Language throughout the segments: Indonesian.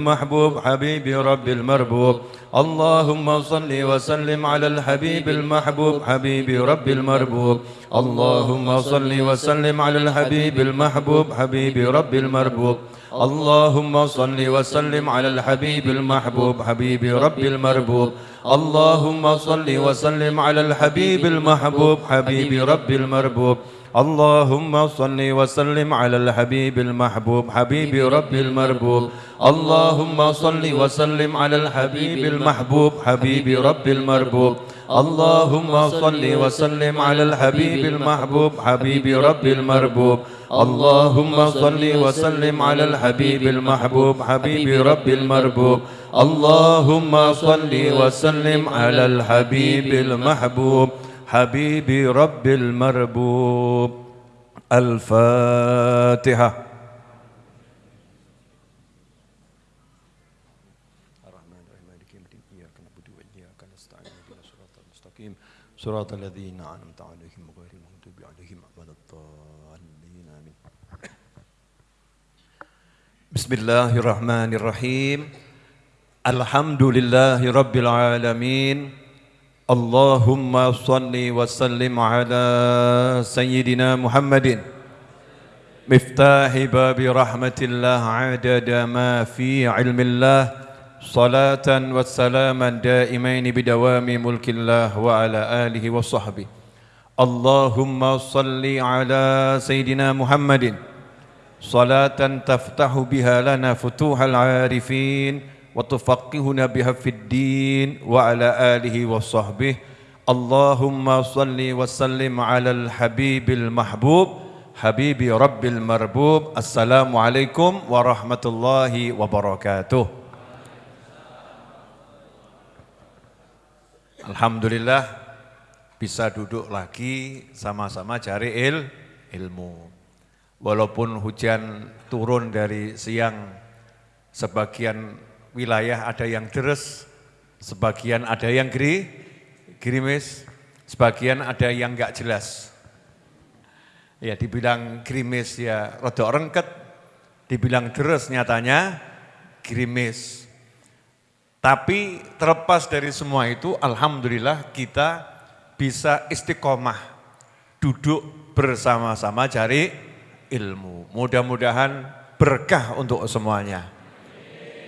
المحبوب حبيبي رب المربوب. اللهم صل وسلم على الحبيب المحبوب حبيبي رب المربوب. اللهم صل وسلم على الحبيب المحبوب حبيبي رب المربوب. اللهم صل وسلم على الحبيب المحبوب حبيبي رب المربوب. اللهم صل وسلم على الحبيب المحبوب حبيبي رب المربوب. اللهم صل وسلم على الحبيب المحبوب حبيب رب المربوب. اللهم صل وسلم على الحبيب المحبوب حبيب رب المربوب. اللهم صل وسلم على الحبيب المحبوب حبيب رب المربوب. اللهم صل وسلم على الحبيب المحبوب حبيب رب المربوب. اللهم صل وسلم على الحبيب المحبوب. حبيبي رب المربوب. الفاتحة. الرحمن الرحيم. مالك يوم الدين. إياك نعبد وإياك نستعين. المستقيم. صراط الذين أنعمت عليهم غير المغضوب عليهم ولا الضالين. آمين. بسم الله الرحمن الرحيم. الحمد لله رب العالمين. اللهم صل وسلم على سيدنا محمد مفتاح باب رحمة الله عدد ما في علم الله صلاة وسلاما دائمين بدوام ملك الله وعلى آله وصحبه اللهم صل على سيدنا محمد صلاة تفتح بها لنا فتوح العارفين وتفقهنا بها في الدين وعلى آله وصحبه اللهم صل وسلم على الحبيب المحبوب حبيب رب المربوب السلام عليكم ورحمة الله وبركاته Alhamdulillah bisa duduk lagi sama-sama cari il, ilmu. Walaupun hujan turun dari siang, sebagian wilayah ada yang deres, sebagian ada yang geri, gerimis, sebagian ada yang enggak jelas. Ya dibilang gerimis ya rodok rengket, dibilang deres nyatanya gerimis. Tapi terlepas dari semua itu, Alhamdulillah kita bisa istiqomah, duduk bersama-sama cari ilmu. Mudah-mudahan berkah untuk semuanya.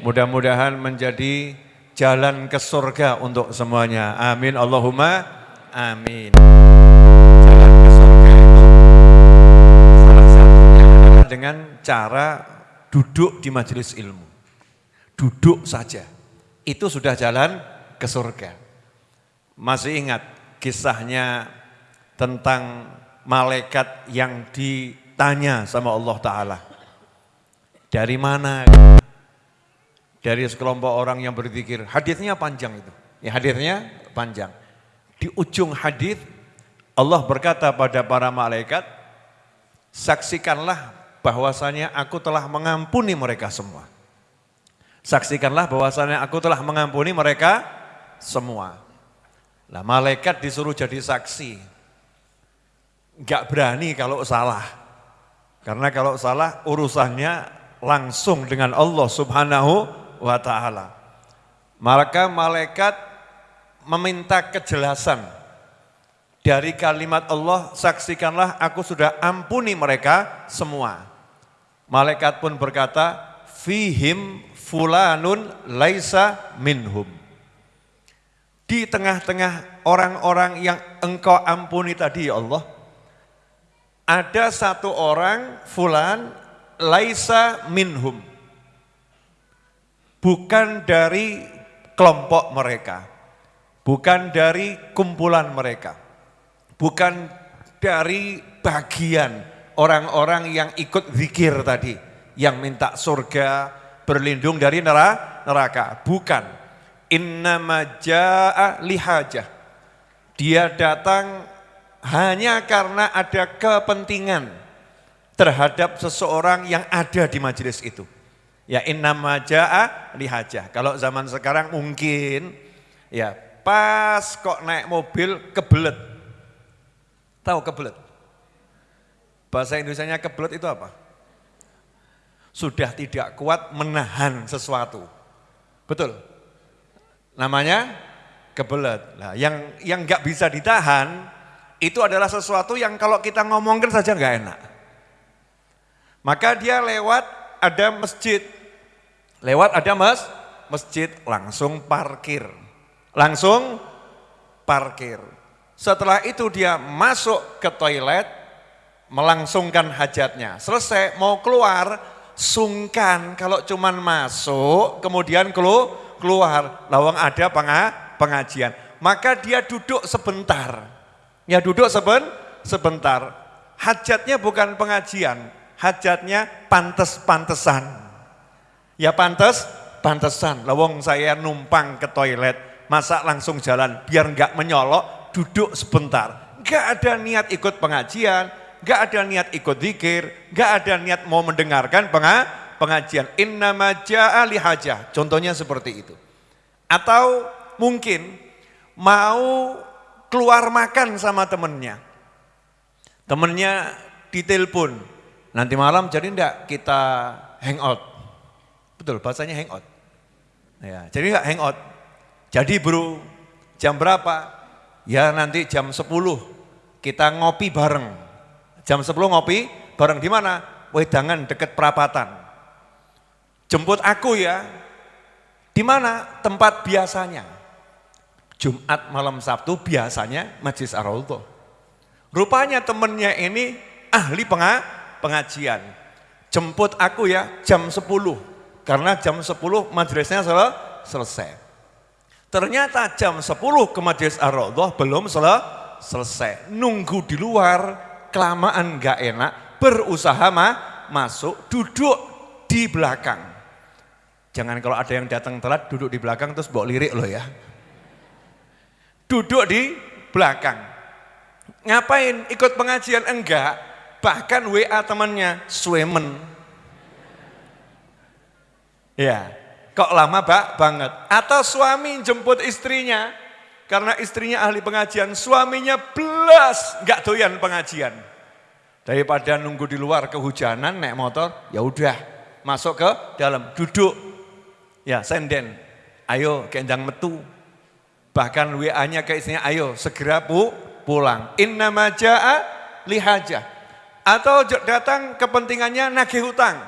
Mudah-mudahan menjadi jalan ke surga untuk semuanya. Amin. Allahumma amin. Jalan ke surga itu salah satunya adalah dengan cara duduk di majelis ilmu. Duduk saja. Itu sudah jalan ke surga. Masih ingat kisahnya tentang malaikat yang ditanya sama Allah Ta'ala. Dari mana? Dari sekelompok orang yang berzikir. Hadisnya panjang itu. Ya hadisnya panjang. Di ujung hadis Allah berkata pada para malaikat, saksikanlah bahwasanya aku telah mengampuni mereka semua. Saksikanlah bahwasanya aku telah mengampuni mereka semua. Nah malaikat disuruh jadi saksi. Enggak berani kalau salah. Karena kalau salah urusannya langsung dengan Allah subhanahu wa ta'ala. Maka malaikat meminta kejelasan dari kalimat Allah, saksikanlah aku sudah ampuni mereka semua. Malaikat pun berkata, fihim fulanun laisa minhum. Di tengah-tengah orang-orang yang engkau ampuni tadi ya Allah, ada satu orang fulan laisa minhum. Bukan dari kelompok mereka, bukan dari kumpulan mereka, bukan dari bagian orang-orang yang ikut zikir tadi, yang minta surga, berlindung dari neraka. Bukan. Innama ja'a lihajah. Dia datang hanya karena ada kepentingan terhadap seseorang yang ada di majelis itu. Ya innama ja'a lihajah. Kalau zaman sekarang mungkin ya pas kok naik mobil kebelet. Tahu kebelet? Bahasa Indonesia kebelet itu apa? Sudah tidak kuat menahan sesuatu. Betul? Namanya kebelet. Nah, yang yang nggak bisa ditahan itu adalah sesuatu yang kalau kita ngomongkan saja nggak enak. Maka dia lewat ada masjid, lewat ada mas, masjid langsung parkir, langsung parkir. Setelah itu dia masuk ke toilet, melangsungkan hajatnya. Selesai, mau keluar, sungkan kalau cuman masuk, kemudian keluar, lawang ada pengajian. Maka dia duduk sebentar, Ya duduk seben, sebentar. Hajatnya bukan pengajian, hajatnya pantes-pantesan. Ya pantes, pantesan. Lawong saya numpang ke toilet, masa langsung jalan biar enggak menyolok, duduk sebentar. Enggak ada niat ikut pengajian, enggak ada niat ikut zikir, enggak ada niat mau mendengarkan pengajian. Inna maja'a lihajah. Contohnya seperti itu. Atau mungkin mau keluar makan sama temennya. Temennya ditelepon, nanti malam jadi enggak kita hangout. Betul, bahasanya hangout. Ya, jadi enggak hangout. Jadi bro, jam berapa? Ya nanti jam 10 kita ngopi bareng. Jam 10 ngopi bareng di mana? Wedangan deket perapatan. Jemput aku ya. Di mana? Tempat biasanya. Jumat malam Sabtu biasanya Majlis ar Rupanya temennya ini ahli pengajian. Jemput aku ya jam 10. Karena jam 10 majelisnya sel selesai. Ternyata jam 10 ke Majlis ar belum sel selesai. Nunggu di luar, kelamaan gak enak, berusaha mah masuk, duduk di belakang. Jangan kalau ada yang datang telat duduk di belakang terus bawa lirik loh ya duduk di belakang. Ngapain? Ikut pengajian? Enggak. Bahkan WA temannya, swemen. Ya, kok lama pak banget. Atau suami jemput istrinya, karena istrinya ahli pengajian, suaminya belas nggak doyan pengajian. Daripada nunggu di luar kehujanan naik motor, ya udah masuk ke dalam, duduk. Ya senden, ayo kendang metu, Bahkan WA-nya ke istrinya, ayo segera pu, pulang. Inna maja'a lihaja. Atau datang kepentingannya nagih hutang.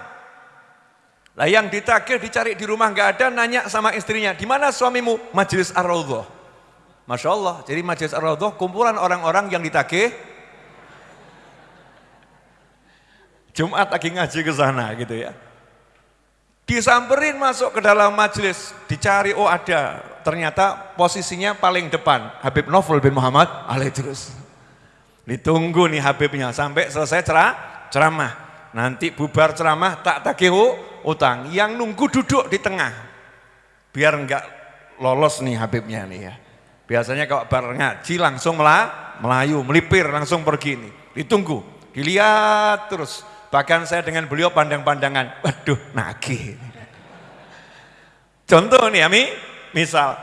Lah yang ditagih dicari di rumah nggak ada, nanya sama istrinya, di mana suamimu? Majelis ar Masya Allah, jadi majelis ar kumpulan orang-orang yang ditagih. Jumat lagi ngaji ke sana gitu ya. Disamperin masuk ke dalam majelis, dicari, oh ada. Ternyata posisinya paling depan, Habib Novel bin Muhammad alaih terus. Ditunggu nih Habibnya sampai selesai cerah, ceramah. Nanti bubar ceramah tak tagih utang. Yang nunggu duduk di tengah. Biar enggak lolos nih Habibnya nih ya. Biasanya kalau bar ngaji langsung melah, melayu, melipir langsung pergi nih. Ditunggu, dilihat terus Bahkan saya dengan beliau pandang-pandangan, waduh nagih. Contoh nih Ami, misal,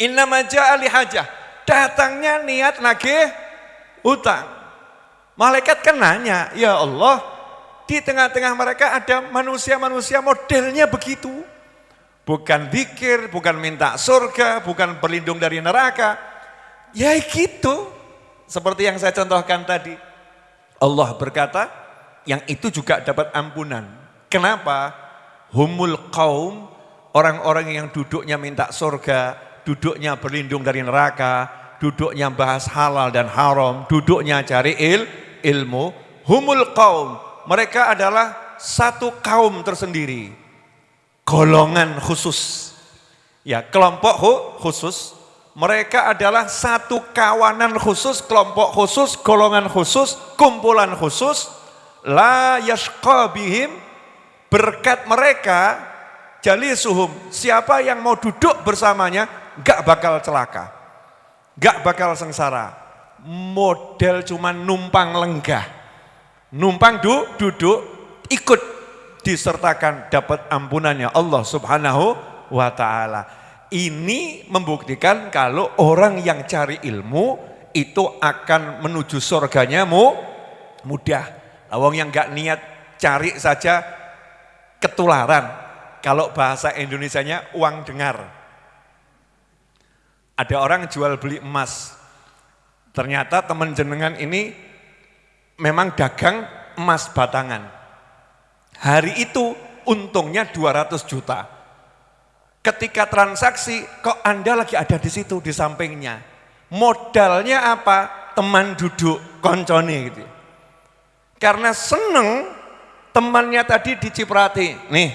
inna maja ali hajah, datangnya niat nagih utang. Malaikat kan nanya, ya Allah, di tengah-tengah mereka ada manusia-manusia modelnya begitu. Bukan pikir, bukan minta surga, bukan berlindung dari neraka. Ya gitu, seperti yang saya contohkan tadi. Allah berkata, yang itu juga dapat ampunan. Kenapa? Humul kaum, orang-orang yang duduknya minta surga, duduknya berlindung dari neraka, duduknya bahas halal dan haram, duduknya cari il, ilmu. Humul kaum, mereka adalah satu kaum tersendiri. Golongan khusus. Ya, kelompok khusus. Mereka adalah satu kawanan khusus, kelompok khusus, golongan khusus, kumpulan khusus la yashqa bihim berkat mereka jali suhum siapa yang mau duduk bersamanya gak bakal celaka gak bakal sengsara model cuma numpang lenggah numpang du, duduk ikut disertakan dapat ampunannya Allah subhanahu wa ta'ala ini membuktikan kalau orang yang cari ilmu itu akan menuju surganya mu, mudah Wong yang gak niat cari saja ketularan. Kalau bahasa Indonesianya uang dengar. Ada orang jual beli emas. Ternyata teman jenengan ini memang dagang emas batangan. Hari itu untungnya 200 juta. Ketika transaksi, kok Anda lagi ada di situ, di sampingnya. Modalnya apa? Teman duduk, koncone gitu. Karena seneng temannya tadi diciprati. Nih,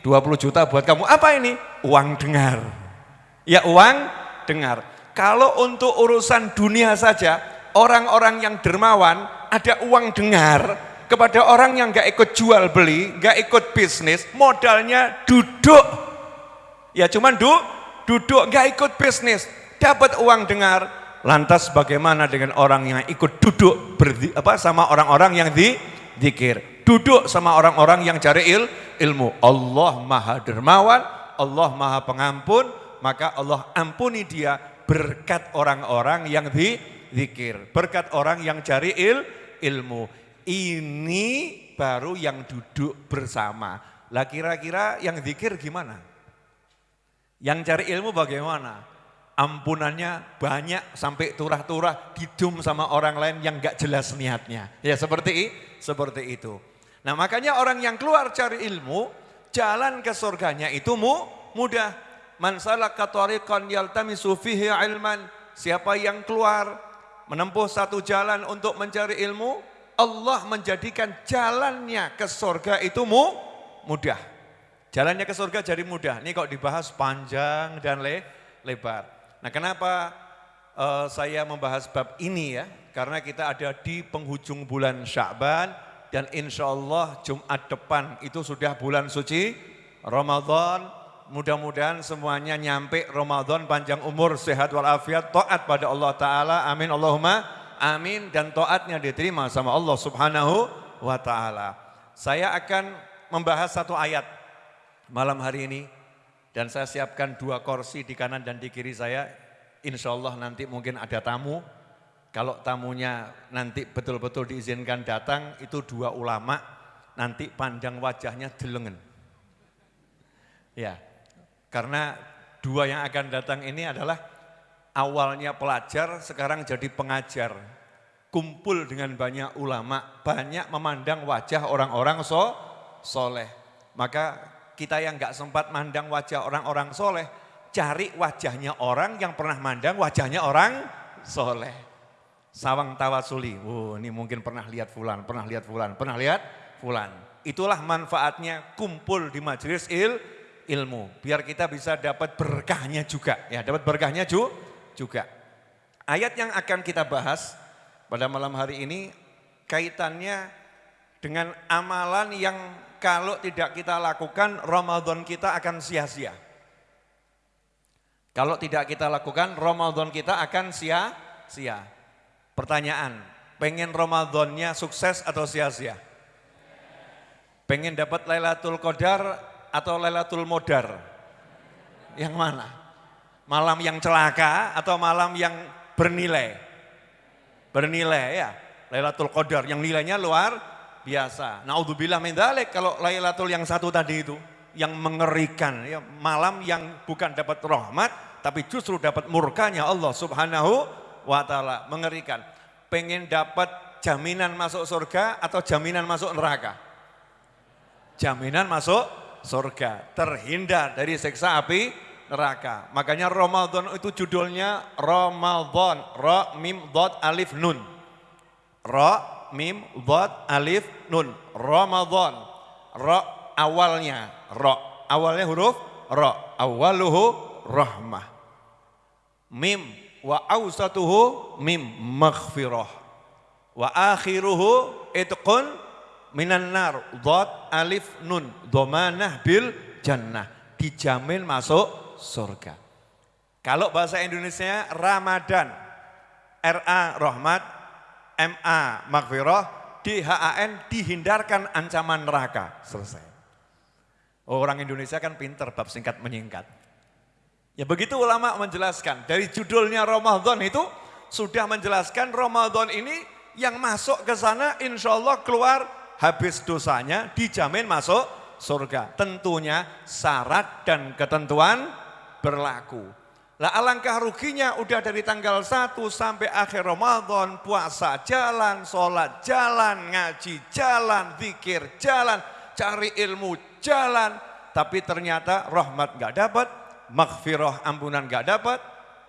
20 juta buat kamu. Apa ini? Uang dengar. Ya uang dengar. Kalau untuk urusan dunia saja, orang-orang yang dermawan ada uang dengar kepada orang yang gak ikut jual beli, gak ikut bisnis, modalnya duduk. Ya cuman du, duduk gak ikut bisnis, dapat uang dengar. Lantas bagaimana dengan orang yang ikut duduk berdi, apa sama orang-orang yang di zikir? Duduk sama orang-orang yang cari il, ilmu. Allah Maha Dermawan, Allah Maha Pengampun, maka Allah ampuni dia berkat orang-orang yang di zikir, berkat orang yang cari il, ilmu. Ini baru yang duduk bersama. Lah kira-kira yang zikir gimana? Yang cari ilmu bagaimana? Ampunannya banyak sampai turah-turah didum sama orang lain yang gak jelas niatnya. Ya seperti seperti itu. Nah makanya orang yang keluar cari ilmu, jalan ke surganya itu mu, mudah. Man salaka tariqan yaltamisu fihi ilman. Siapa yang keluar menempuh satu jalan untuk mencari ilmu, Allah menjadikan jalannya ke surga itu mu, mudah. Jalannya ke surga jadi mudah. Ini kok dibahas panjang dan le, lebar. Nah kenapa uh, saya membahas bab ini ya? Karena kita ada di penghujung bulan Sya'ban dan insya Allah Jumat depan itu sudah bulan suci Ramadan. Mudah-mudahan semuanya nyampe Ramadan panjang umur, sehat walafiat, taat pada Allah Ta'ala. Amin Allahumma amin dan taatnya diterima sama Allah Subhanahu wa Ta'ala. Saya akan membahas satu ayat malam hari ini dan saya siapkan dua kursi di kanan dan di kiri saya. Insya Allah nanti mungkin ada tamu. Kalau tamunya nanti betul-betul diizinkan datang itu dua ulama. Nanti pandang wajahnya delengen. Ya, karena dua yang akan datang ini adalah awalnya pelajar, sekarang jadi pengajar. Kumpul dengan banyak ulama, banyak memandang wajah orang-orang so, soleh. Maka kita yang nggak sempat mandang wajah orang-orang soleh, cari wajahnya orang yang pernah mandang wajahnya orang soleh. Sawang tawasuli, oh ini mungkin pernah lihat fulan, pernah lihat fulan, pernah lihat fulan. Itulah manfaatnya kumpul di majelis il, ilmu. Biar kita bisa dapat berkahnya juga. Ya, dapat berkahnya ju, juga. Ayat yang akan kita bahas pada malam hari ini kaitannya dengan amalan yang kalau tidak kita lakukan Ramadan kita akan sia-sia. Kalau tidak kita lakukan Ramadan kita akan sia-sia. Pertanyaan, pengen Ramadannya sukses atau sia-sia? Pengen dapat Lailatul Qadar atau Lailatul Modar? Yang mana? Malam yang celaka atau malam yang bernilai? Bernilai ya. Lailatul Qadar yang nilainya luar biasa. Naudzubillah min dzalik kalau Lailatul yang satu tadi itu yang mengerikan ya, malam yang bukan dapat rahmat tapi justru dapat murkanya Allah Subhanahu wa taala mengerikan. Pengen dapat jaminan masuk surga atau jaminan masuk neraka? Jaminan masuk surga, terhindar dari siksa api neraka. Makanya Ramadan itu judulnya Ramadan, Ra mim dot alif nun. Ra mim dot alif nun. Ramadan. Ra awalnya ra. Awalnya huruf ra. Awaluhu rahmah. Mim wa awsatuhu mim maghfirah. Wa akhiruhu itqun minan nar. Alif nun. Domanah bil jannah. Dijamin masuk surga. Kalau bahasa Indonesia Ramadan. RA rahmat, MA maghfirah, DHAN dihindarkan ancaman neraka. Selesai. Orang Indonesia kan pinter bab singkat menyingkat. Ya begitu ulama menjelaskan. Dari judulnya Ramadan itu sudah menjelaskan Ramadan ini yang masuk ke sana insya Allah keluar habis dosanya dijamin masuk surga. Tentunya syarat dan ketentuan berlaku. Lah alangkah ruginya udah dari tanggal 1 sampai akhir Ramadan, puasa jalan, sholat jalan, ngaji jalan, zikir jalan, cari ilmu jalan. Tapi ternyata rahmat gak dapat, maghfirah ampunan gak dapat,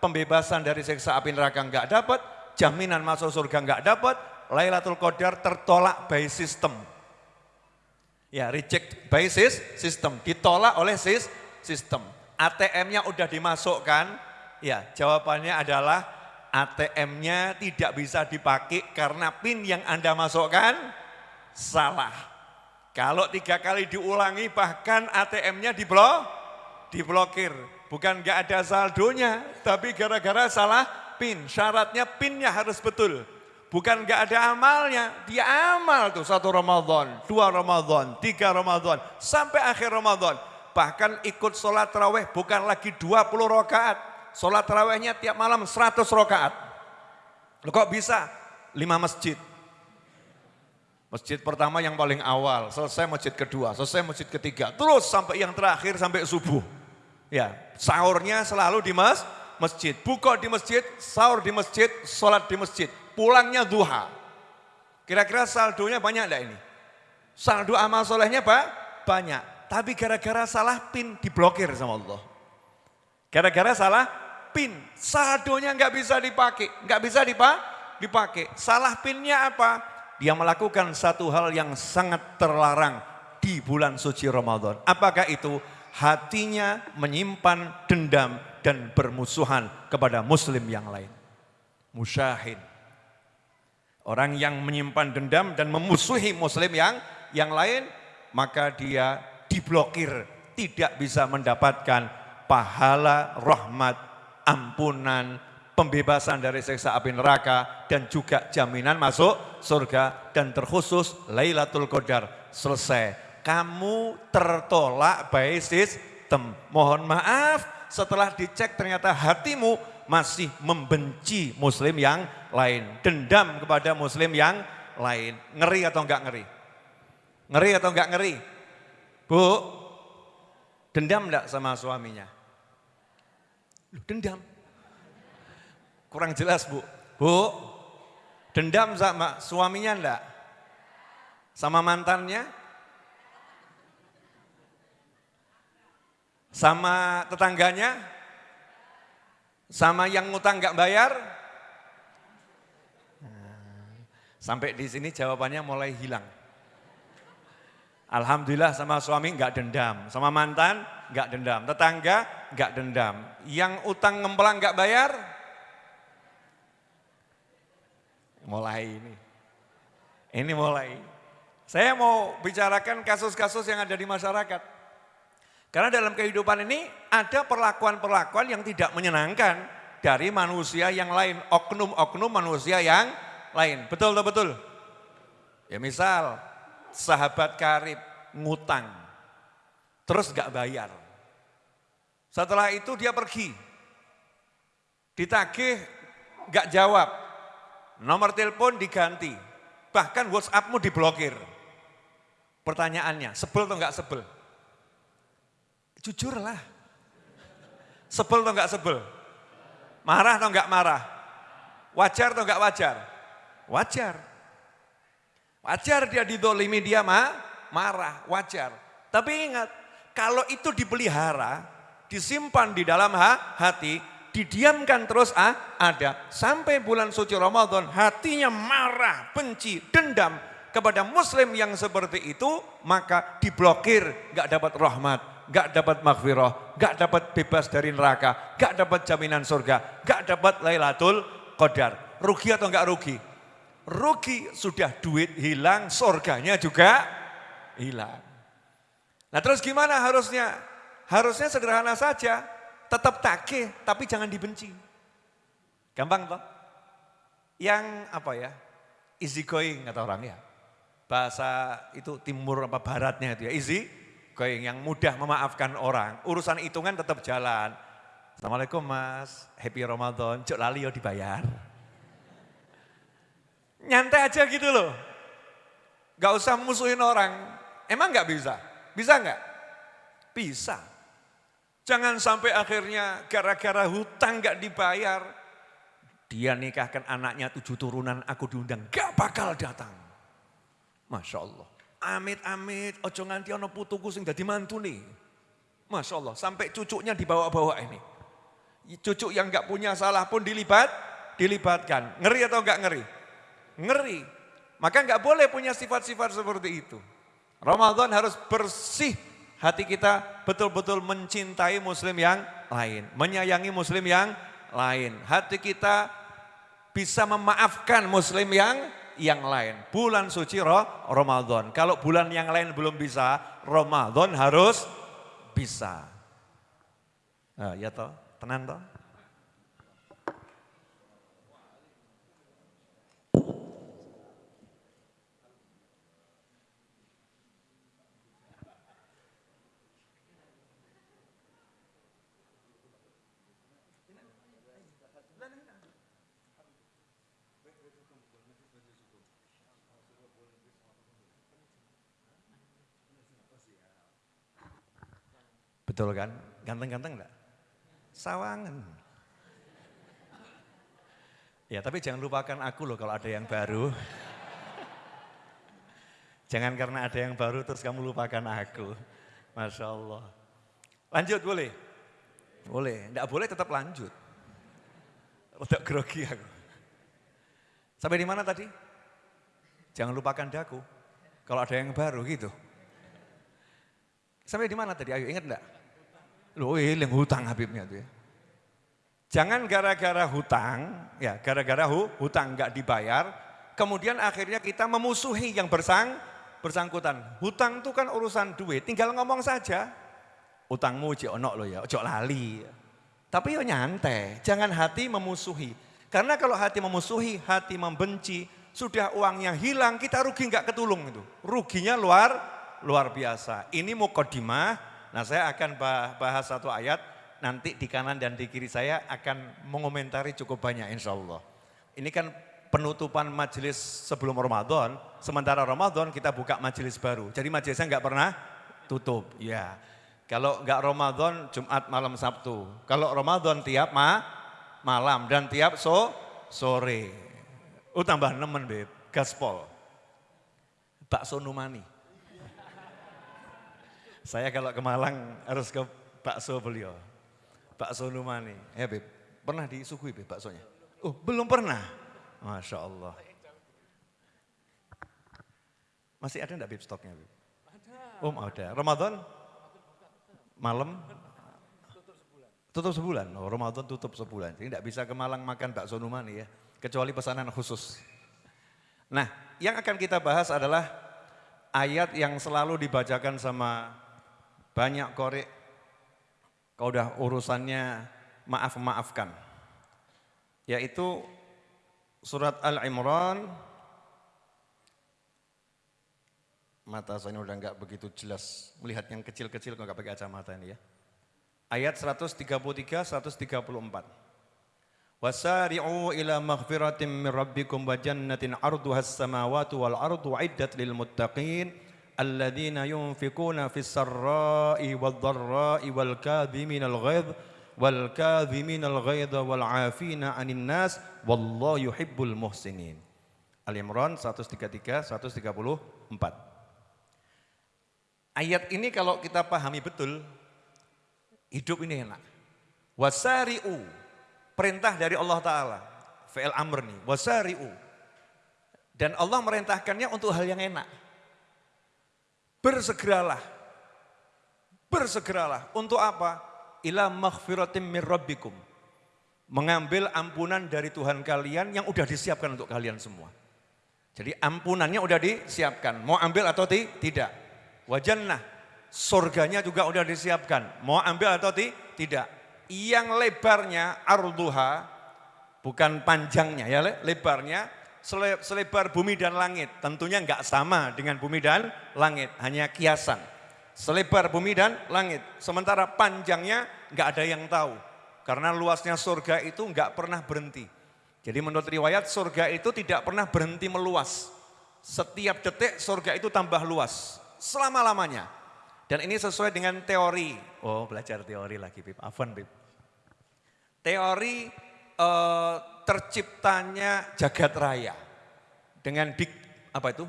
pembebasan dari siksa api neraka gak dapat, jaminan masuk surga gak dapat, Lailatul Qadar tertolak by system. Ya, reject by system, ditolak oleh sistem. ATM-nya udah dimasukkan, ya jawabannya adalah ATM-nya tidak bisa dipakai karena PIN yang Anda masukkan salah. Kalau tiga kali diulangi bahkan ATM-nya diblok, diblokir. Bukan gak ada saldonya, tapi gara-gara salah PIN. Syaratnya PIN-nya harus betul. Bukan gak ada amalnya, dia amal tuh satu Ramadan, dua Ramadan, tiga Ramadan, sampai akhir Ramadan. Bahkan ikut sholat terawih bukan lagi 20 rakaat, sholat terawihnya tiap malam 100 rakaat. Loh kok bisa? Lima masjid. Masjid pertama yang paling awal, selesai masjid kedua, selesai masjid ketiga, terus sampai yang terakhir sampai subuh. Ya, sahurnya selalu di mas, masjid, buka di masjid, sahur di masjid, sholat di masjid pulangnya duha. Kira-kira saldonya banyak enggak ini? Saldo amal solehnya pak? Banyak. Tapi gara-gara salah pin diblokir sama Allah. Gara-gara salah pin, saldonya nggak bisa dipakai, nggak bisa dipakai. Salah pinnya apa? Dia melakukan satu hal yang sangat terlarang di bulan suci Ramadan. Apakah itu? Hatinya menyimpan dendam dan bermusuhan kepada muslim yang lain. Musyahin. Orang yang menyimpan dendam dan memusuhi muslim yang yang lain, maka dia diblokir, tidak bisa mendapatkan pahala, rahmat, ampunan, pembebasan dari siksa api neraka, dan juga jaminan masuk surga, dan terkhusus Lailatul Qadar. Selesai. Kamu tertolak by system. Mohon maaf, setelah dicek ternyata hatimu masih membenci muslim yang lain. Dendam kepada muslim yang lain. Ngeri atau enggak ngeri? Ngeri atau enggak ngeri? Bu, dendam enggak sama suaminya? dendam. Kurang jelas bu. Bu, dendam sama suaminya enggak? Sama mantannya? Sama tetangganya? Sama yang ngutang enggak bayar? Sampai di sini jawabannya mulai hilang. Alhamdulillah sama suami enggak dendam, sama mantan enggak dendam, tetangga enggak dendam. Yang utang ngemplang enggak bayar? Mulai ini. Ini mulai. Saya mau bicarakan kasus-kasus yang ada di masyarakat. Karena dalam kehidupan ini ada perlakuan-perlakuan yang tidak menyenangkan dari manusia yang lain, oknum-oknum manusia yang lain. Betul atau betul? Ya misal sahabat karib ngutang, terus gak bayar. Setelah itu dia pergi, ditagih gak jawab, nomor telepon diganti, bahkan WhatsAppmu diblokir. Pertanyaannya, sebel atau gak sebel? Jujurlah. Sebel atau gak sebel? Marah atau gak marah? Wajar atau gak wajar? Wajar. Wajar dia didolimi dia ma, marah, wajar. Tapi ingat, kalau itu dipelihara, disimpan di dalam ha, hati, didiamkan terus ah, ada. Sampai bulan suci Ramadan, hatinya marah, benci, dendam kepada muslim yang seperti itu, maka diblokir, gak dapat rahmat, gak dapat maghfirah, gak dapat bebas dari neraka, gak dapat jaminan surga, gak dapat Lailatul Qadar. Rugi atau enggak rugi? rugi, sudah duit hilang, surganya juga hilang. Nah terus gimana harusnya? Harusnya sederhana saja, tetap takih tapi jangan dibenci. Gampang toh? Yang apa ya, easy going kata orang ya. Bahasa itu timur apa baratnya itu ya, easy going yang mudah memaafkan orang. Urusan hitungan tetap jalan. Assalamualaikum mas, happy Ramadan, cok lali yo dibayar. Nyantai aja gitu loh. Gak usah musuhin orang. Emang gak bisa? Bisa enggak? Bisa. Jangan sampai akhirnya gara-gara hutang enggak dibayar, dia nikahkan anaknya tujuh turunan, aku diundang, gak bakal datang. Masya Allah. Amit-amit, ojo nganti ono putuku sing dadi mantu nih. Masya Allah, sampai cucunya dibawa-bawa ini. Cucu yang gak punya salah pun dilibat, dilibatkan. Ngeri atau gak ngeri? Ngeri. Maka gak boleh punya sifat-sifat seperti itu. Ramadan harus bersih hati kita betul-betul mencintai muslim yang lain. Menyayangi muslim yang lain. Hati kita bisa memaafkan muslim yang yang lain. Bulan suci roh, Ramadan. Kalau bulan yang lain belum bisa, Ramadan harus bisa. Nah, ya toh, tenan toh. Betul kan? Ganteng-ganteng enggak? Sawangan. Ya tapi jangan lupakan aku loh kalau ada yang baru. Jangan karena ada yang baru terus kamu lupakan aku. Masya Allah. Lanjut boleh? Boleh. Enggak boleh tetap lanjut. Udah grogi aku. Sampai di mana tadi? Jangan lupakan daku. Kalau ada yang baru gitu. Sampai di mana tadi? Ayo ingat enggak? Loh yang hutang Habibnya tuh ya. Jangan gara-gara hutang, ya gara-gara hu, hutang nggak dibayar, kemudian akhirnya kita memusuhi yang bersang, bersangkutan. Hutang itu kan urusan duit, tinggal ngomong saja. Utangmu cek onok lo ya, cok lali. Tapi yo nyantai, jangan hati memusuhi. Karena kalau hati memusuhi, hati membenci, sudah uangnya hilang, kita rugi nggak ketulung itu. Ruginya luar luar biasa. Ini mukodimah, Nah saya akan bahas satu ayat, nanti di kanan dan di kiri saya akan mengomentari cukup banyak insya Allah. Ini kan penutupan majelis sebelum Ramadan, sementara Ramadan kita buka majelis baru. Jadi majelisnya nggak pernah tutup. Ya, kalau nggak Ramadan Jumat malam Sabtu. Kalau Ramadan tiap ma malam dan tiap so sore. Oh tambah nemen beb, gaspol. Bakso Numani. Saya kalau ke Malang harus ke bakso beliau. Bakso Numani. Ya Beb, pernah disuguhi Beb baksonya? Oh belum pernah? Masya Allah. Masih ada enggak Beb stoknya Beb? Ada. Oh ada. Ramadan? Malam? Tutup sebulan. Tutup sebulan? Oh Ramadan tutup sebulan. Jadi enggak bisa ke Malang makan bakso Numani ya. Kecuali pesanan khusus. Nah yang akan kita bahas adalah ayat yang selalu dibacakan sama banyak korek, kau udah urusannya maaf-maafkan. Yaitu surat Al-Imran, mata saya udah nggak begitu jelas melihat yang kecil-kecil kalau nggak pakai kacamata ini ya. Ayat 133 134. Wasari'u ila maghfiratin min rabbikum wa jannatin arduha as-samawati wal ardu 'iddat lil muttaqin alladzina yunfikuna fis sarai wal darai wal kadhiminal ghaidh wal kadhiminal ghaidh wal 'afina 'anil nas wallahu yuhibbul muhsinin. Ali Imran 133 134. Ayat ini kalau kita pahami betul, hidup ini enak. Wasari'u, perintah dari Allah Ta'ala. Fi'il amr nih, wasari'u. Dan Allah merintahkannya untuk hal yang enak. Bersegeralah. Bersegeralah. Untuk apa? Ila maghfiratim min rabbikum. Mengambil ampunan dari Tuhan kalian yang udah disiapkan untuk kalian semua. Jadi ampunannya udah disiapkan. Mau ambil atau tidak? Wajannah. Surganya juga udah disiapkan. Mau ambil atau tidak? Yang lebarnya arduha, bukan panjangnya ya lebarnya selebar bumi dan langit. Tentunya enggak sama dengan bumi dan langit, hanya kiasan. Selebar bumi dan langit. Sementara panjangnya enggak ada yang tahu. Karena luasnya surga itu enggak pernah berhenti. Jadi menurut riwayat surga itu tidak pernah berhenti meluas. Setiap detik surga itu tambah luas. Selama-lamanya. Dan ini sesuai dengan teori. Oh belajar teori lagi Bib, Afan Bib. Teori eh, terciptanya jagat raya. Dengan big, apa itu?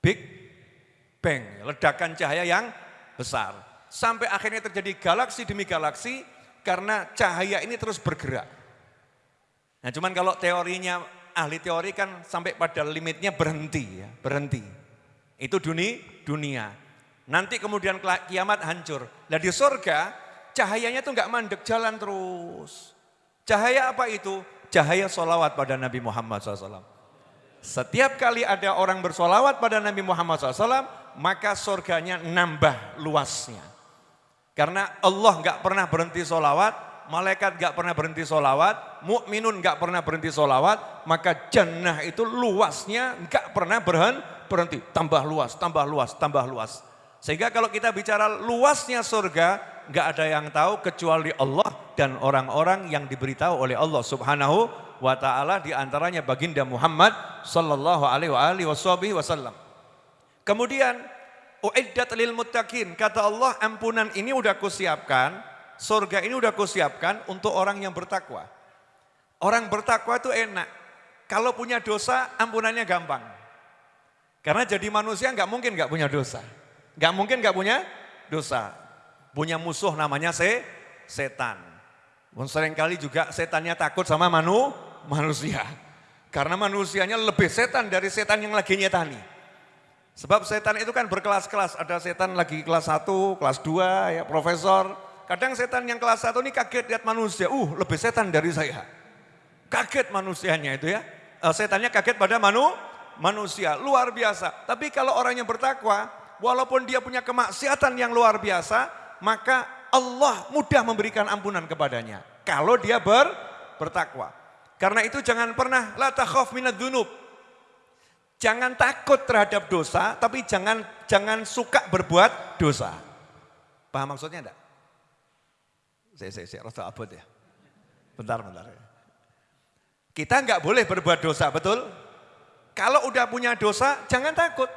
Big Bang, ledakan cahaya yang besar. Sampai akhirnya terjadi galaksi demi galaksi karena cahaya ini terus bergerak. Nah cuman kalau teorinya ahli teori kan sampai pada limitnya berhenti ya, berhenti. Itu dunia, dunia. Nanti kemudian kiamat hancur. Nah di surga cahayanya tuh nggak mandek jalan terus. Cahaya apa itu? Cahaya solawat pada Nabi Muhammad SAW. Setiap kali ada orang bersolawat pada Nabi Muhammad SAW, maka surganya nambah luasnya. Karena Allah nggak pernah berhenti solawat, malaikat nggak pernah berhenti solawat, mukminun nggak pernah berhenti solawat, maka jannah itu luasnya nggak pernah berhenti, berhenti, tambah luas, tambah luas, tambah luas. Sehingga kalau kita bicara luasnya surga, nggak ada yang tahu kecuali Allah dan orang-orang yang diberitahu oleh Allah Subhanahu wa taala di antaranya baginda Muhammad sallallahu alaihi wasallam. Kemudian uiddat lil muttaqin kata Allah ampunan ini udah kusiapkan, surga ini udah kusiapkan untuk orang yang bertakwa. Orang bertakwa itu enak. Kalau punya dosa ampunannya gampang. Karena jadi manusia nggak mungkin nggak punya dosa. Nggak mungkin nggak punya dosa. Punya musuh namanya se setan. Seringkali juga setannya takut sama manu, manusia. Karena manusianya lebih setan dari setan yang lagi nyetani. Sebab setan itu kan berkelas-kelas, ada setan lagi kelas 1, kelas 2, ya profesor. Kadang setan yang kelas 1 ini kaget lihat manusia, uh lebih setan dari saya. Kaget manusianya itu ya, uh, setannya kaget pada manu, manusia, luar biasa. Tapi kalau orang yang bertakwa, walaupun dia punya kemaksiatan yang luar biasa, maka Allah mudah memberikan ampunan kepadanya. Kalau dia ber, bertakwa. Karena itu jangan pernah la takhaf minad dunub. Jangan takut terhadap dosa, tapi jangan jangan suka berbuat dosa. Paham maksudnya enggak? Saya, saya, saya rasa abot ya. Bentar, bentar. Kita enggak boleh berbuat dosa, betul? Kalau udah punya dosa, jangan takut.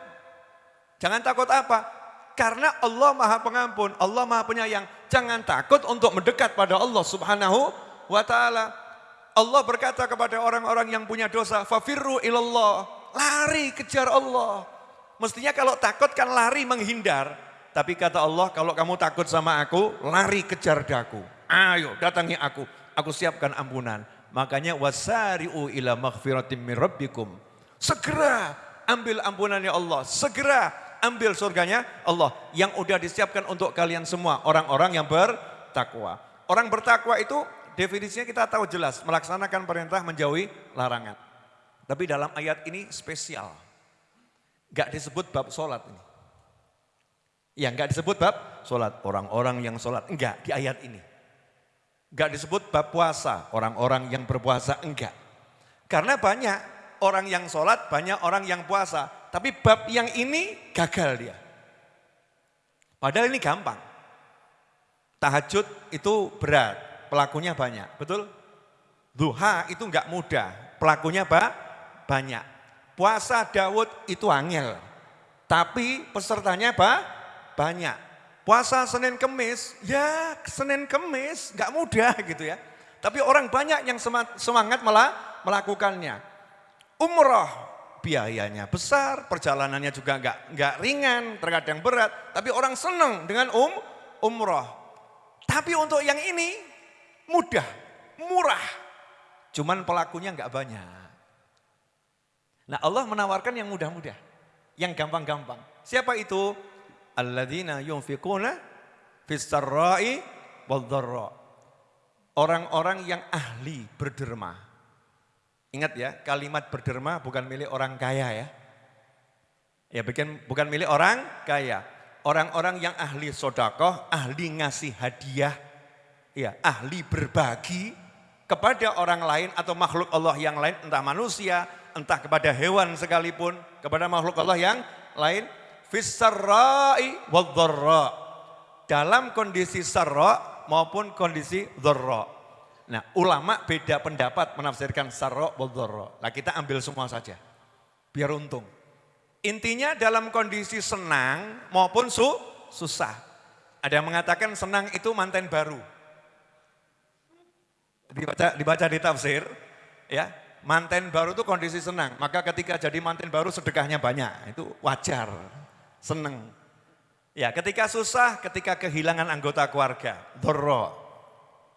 Jangan takut apa? Karena Allah maha pengampun, Allah maha penyayang. Jangan takut untuk mendekat pada Allah subhanahu wa ta'ala. Allah berkata kepada orang-orang yang punya dosa, Fafirru ilallah lari kejar Allah. Mestinya kalau takut kan lari menghindar. Tapi kata Allah, kalau kamu takut sama aku, lari kejar daku. Ayo datangi aku, aku siapkan ampunan. Makanya wasari'u ila maghfiratim min rabbikum. Segera ambil ampunannya Allah, segera ambil surganya Allah yang udah disiapkan untuk kalian semua, orang-orang yang bertakwa. Orang bertakwa itu definisinya kita tahu jelas, melaksanakan perintah menjauhi larangan. Tapi dalam ayat ini spesial. Gak disebut bab sholat ini. Ya gak disebut bab sholat. Orang-orang yang sholat. Enggak di ayat ini. Gak disebut bab puasa. Orang-orang yang berpuasa. Enggak. Karena banyak orang yang sholat, banyak orang yang puasa. Tapi bab yang ini gagal dia. Padahal ini gampang. Tahajud itu berat, pelakunya banyak. Betul? Duha itu enggak mudah, pelakunya pak banyak. Puasa Daud itu angel. Tapi pesertanya apa? Banyak. Puasa Senin Kemis, ya Senin Kemis nggak mudah gitu ya. Tapi orang banyak yang semangat malah melakukannya. Umroh biayanya besar, perjalanannya juga nggak nggak ringan, terkadang berat. Tapi orang senang dengan um umroh. Tapi untuk yang ini mudah, murah. Cuman pelakunya nggak banyak. Nah Allah menawarkan yang mudah-mudah, yang gampang-gampang. Siapa itu? Alladzina yunfikuna fis-sarra'i Orang-orang yang ahli berderma. Ingat ya, kalimat berderma bukan milik orang kaya ya. Ya bukan, bukan milik orang kaya. Orang-orang yang ahli sodakoh, ahli ngasih hadiah, ya, ahli berbagi kepada orang lain atau makhluk Allah yang lain, entah manusia, entah kepada hewan sekalipun, kepada makhluk Allah yang lain, wadharra. Dalam kondisi sarra maupun kondisi dharra. Nah, ulama beda pendapat menafsirkan sarra wadharra. Nah, kita ambil semua saja. Biar untung. Intinya dalam kondisi senang maupun su, susah. Ada yang mengatakan senang itu manten baru. Dibaca, dibaca di tafsir, ya manten baru itu kondisi senang. Maka ketika jadi manten baru sedekahnya banyak, itu wajar, senang. Ya, ketika susah, ketika kehilangan anggota keluarga, dorro.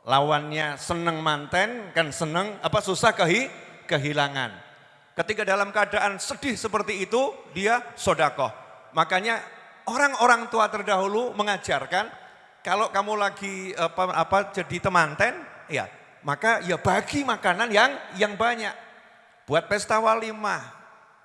Lawannya senang manten, kan senang, apa susah kehi, kehilangan. Ketika dalam keadaan sedih seperti itu, dia sodakoh. Makanya orang-orang tua terdahulu mengajarkan, kalau kamu lagi apa, apa jadi temanten, ya maka ya bagi makanan yang yang banyak. Buat pesta walimah,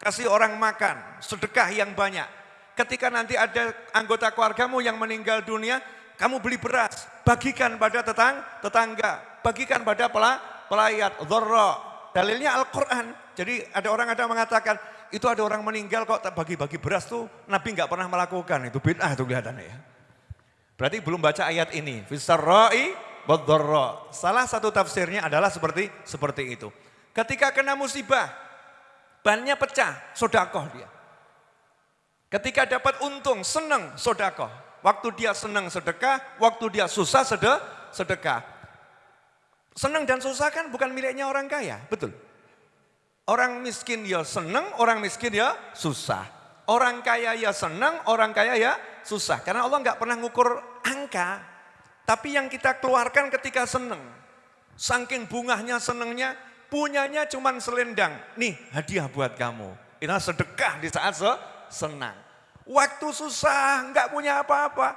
kasih orang makan, sedekah yang banyak. Ketika nanti ada anggota keluargamu yang meninggal dunia, kamu beli beras, bagikan pada tetang, tetangga, bagikan pada pela, pelayat, dhorro. Dalilnya Al-Quran. Jadi ada orang ada mengatakan, itu ada orang meninggal kok bagi-bagi beras tuh Nabi nggak pernah melakukan. Itu bid'ah tuh kelihatannya ya. Berarti belum baca ayat ini. Fisarra'i wadharra. Salah satu tafsirnya adalah seperti seperti itu. Ketika kena musibah, bannya pecah, sodakoh dia. Ketika dapat untung, senang sodako. Waktu dia senang sedekah, waktu dia susah sedekah. Senang dan susah kan bukan miliknya orang kaya, betul. Orang miskin ya senang, orang miskin ya susah. Orang kaya ya senang, orang kaya ya susah. Karena Allah nggak pernah ngukur angka, tapi yang kita keluarkan ketika senang. Saking bungahnya senangnya, punyanya cuman selendang. Nih hadiah buat kamu. Ini sedekah di saat se senang. Waktu susah, nggak punya apa-apa.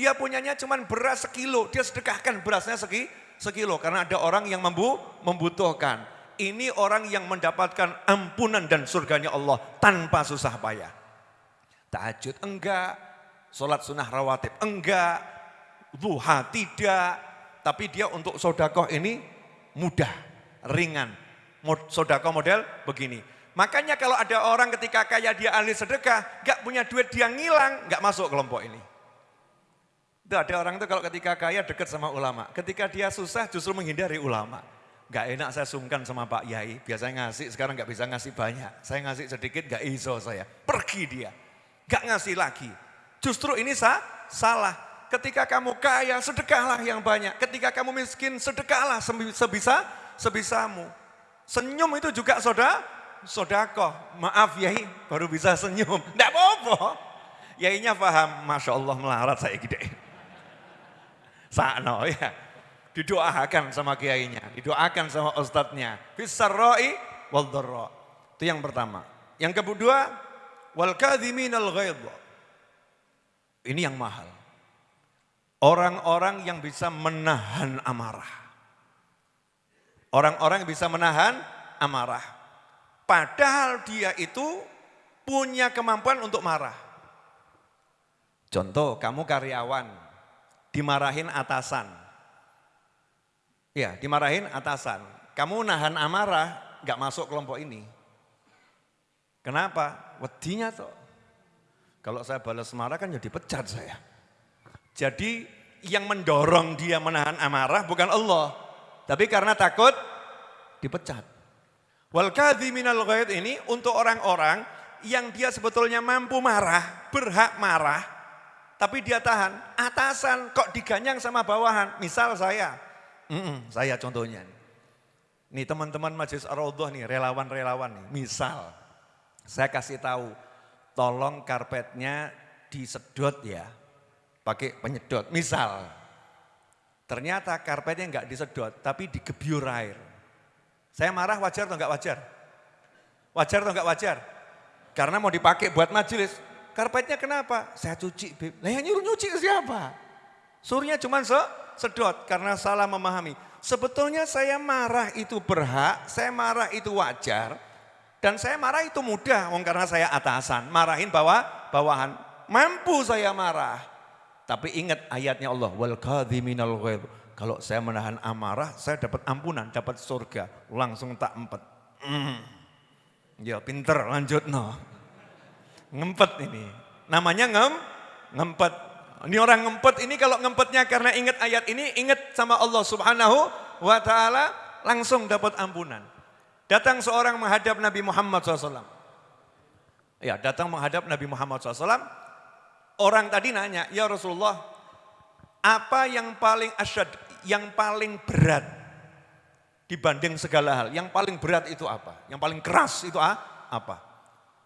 Dia punyanya cuma beras sekilo, dia sedekahkan berasnya segi, sekilo. Karena ada orang yang membu, membutuhkan. Ini orang yang mendapatkan ampunan dan surganya Allah tanpa susah payah. Tahajud enggak, sholat sunnah rawatib enggak, duha tidak. Tapi dia untuk sodakoh ini mudah, ringan. Sodakoh model begini Makanya kalau ada orang ketika kaya dia ahli sedekah, gak punya duit dia ngilang, gak masuk kelompok ini. Itu ada orang itu kalau ketika kaya dekat sama ulama, ketika dia susah justru menghindari ulama. Gak enak saya sungkan sama Pak Yai, biasanya ngasih, sekarang gak bisa ngasih banyak. Saya ngasih sedikit gak iso saya, pergi dia. Gak ngasih lagi. Justru ini sah, salah. Ketika kamu kaya, sedekahlah yang banyak. Ketika kamu miskin, sedekahlah sebisa sebisamu. Senyum itu juga saudara, sodako, maaf yai baru bisa senyum. Tidak apa-apa. Yainya paham, Masya Allah melarat saya gede. Sakno ya. Didoakan sama kiainya, didoakan sama ustadznya. Fisarroi wal Itu yang pertama. Yang kedua, wal kadhiminal ghaidh. Ini yang mahal. Orang-orang yang bisa menahan amarah. Orang-orang yang bisa menahan amarah. Padahal dia itu punya kemampuan untuk marah. Contoh, kamu karyawan, dimarahin atasan. Ya, dimarahin atasan. Kamu nahan amarah, gak masuk kelompok ini. Kenapa? Wedinya tuh. Kalau saya balas marah kan jadi pecat saya. Jadi yang mendorong dia menahan amarah bukan Allah. Tapi karena takut dipecat. Wal minal ghaid ini untuk orang-orang yang dia sebetulnya mampu marah, berhak marah, tapi dia tahan. Atasan kok diganyang sama bawahan. Misal saya, mm -mm, saya contohnya. Nih teman-teman Majelis ar nih, relawan-relawan nih. Misal, saya kasih tahu, tolong karpetnya disedot ya, pakai penyedot. Misal, ternyata karpetnya nggak disedot, tapi digebyur air. Saya marah wajar atau enggak wajar? Wajar atau enggak wajar? Karena mau dipakai buat majelis. Karpetnya kenapa? Saya cuci, Beb. Lah yang nyuruh nyuci siapa? Suruhnya cuma se sedot karena salah memahami. Sebetulnya saya marah itu berhak, saya marah itu wajar. Dan saya marah itu mudah, wong karena saya atasan. Marahin bawah, bawahan. Mampu saya marah. Tapi ingat ayatnya Allah, wal kadhiminal kalau saya menahan amarah, saya dapat ampunan, dapat surga. Langsung tak empet. Mm. Ya pinter, lanjut no. Ngempet ini. Namanya ngem, ngempet. Ini orang ngempet ini kalau ngempetnya karena ingat ayat ini, ingat sama Allah subhanahu wa ta'ala, langsung dapat ampunan. Datang seorang menghadap Nabi Muhammad SAW. Ya, datang menghadap Nabi Muhammad SAW. orang tadi nanya, ya Rasulullah, apa yang paling asyad, yang paling berat dibanding segala hal? Yang paling berat itu apa? Yang paling keras itu apa?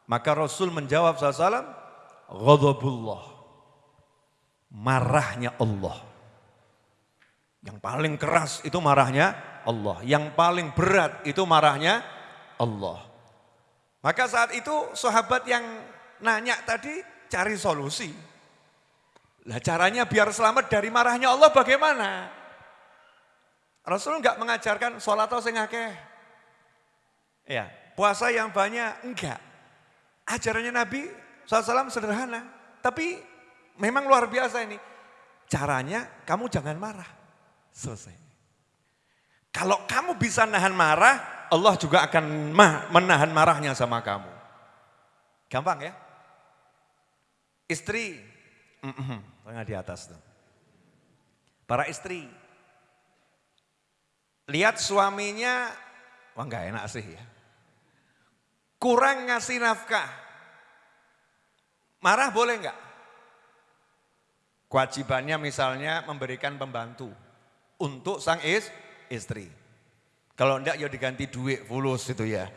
Maka Rasul menjawab SAW, Ghadabullah, marahnya Allah. Yang paling keras itu marahnya Allah. Yang paling berat itu marahnya Allah. Maka saat itu sahabat yang nanya tadi cari solusi. Lah caranya biar selamat dari marahnya Allah bagaimana? Rasul enggak mengajarkan sholat atau sing. Ya, puasa yang banyak enggak. Ajarannya Nabi SAW sederhana, tapi memang luar biasa ini. Caranya kamu jangan marah. Selesai. Kalau kamu bisa nahan marah, Allah juga akan menahan marahnya sama kamu. Gampang ya? Istri, tengah di atas tuh. Para istri, lihat suaminya, wah enggak enak sih ya. Kurang ngasih nafkah, marah boleh enggak? Kewajibannya misalnya memberikan pembantu untuk sang is, istri. Kalau enggak ya diganti duit fulus itu ya.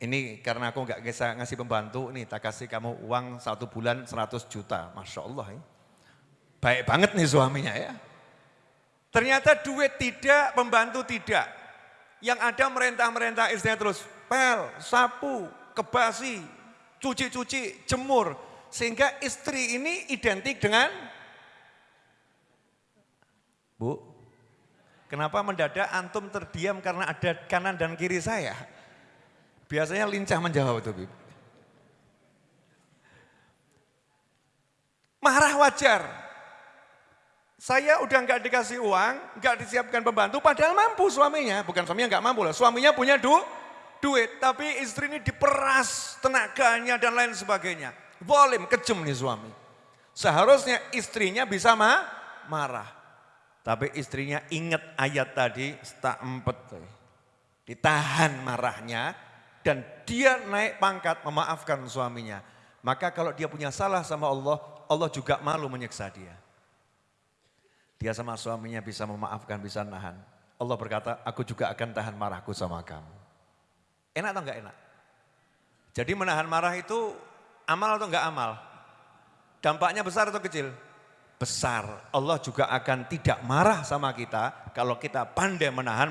Ini karena aku nggak bisa ngasih pembantu, nih tak kasih kamu uang satu bulan 100 juta. Masya Allah ya. Baik banget nih suaminya ya. Ternyata duit tidak, pembantu tidak. Yang ada merentah-merentah istrinya terus. Pel, sapu, kebasi, cuci-cuci, jemur. Sehingga istri ini identik dengan Bu, kenapa mendadak antum terdiam karena ada kanan dan kiri saya? Biasanya lincah menjawab itu, Bib. Marah wajar. Saya udah nggak dikasih uang, nggak disiapkan pembantu, padahal mampu suaminya. Bukan suaminya nggak mampu lah, suaminya punya du, duit. Tapi istri ini diperas tenaganya dan lain sebagainya. Volim, kejem nih suami. Seharusnya istrinya bisa ma marah. Tapi istrinya ingat ayat tadi, tak empet. Ditahan marahnya, dan dia naik pangkat memaafkan suaminya. Maka kalau dia punya salah sama Allah, Allah juga malu menyiksa dia. Dia sama suaminya bisa memaafkan, bisa nahan. Allah berkata, aku juga akan tahan marahku sama kamu. Enak atau enggak enak? Jadi menahan marah itu amal atau enggak amal? Dampaknya besar atau kecil? Besar. Allah juga akan tidak marah sama kita kalau kita pandai menahan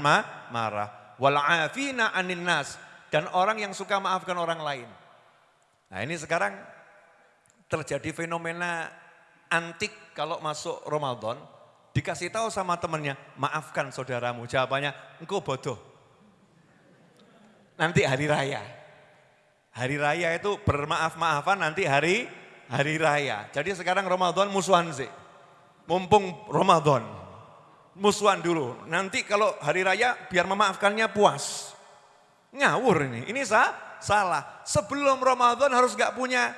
marah. Wal'afina anin nas dan orang yang suka maafkan orang lain. Nah ini sekarang terjadi fenomena antik kalau masuk Ramadan, dikasih tahu sama temennya, maafkan saudaramu. Jawabannya, engkau bodoh. Nanti hari raya. Hari raya itu bermaaf-maafan nanti hari hari raya. Jadi sekarang Ramadan musuhan sih. Mumpung Ramadan. Musuhan dulu. Nanti kalau hari raya biar memaafkannya puas. Ngawur ini, ini sah, salah. Sebelum Ramadan harus gak punya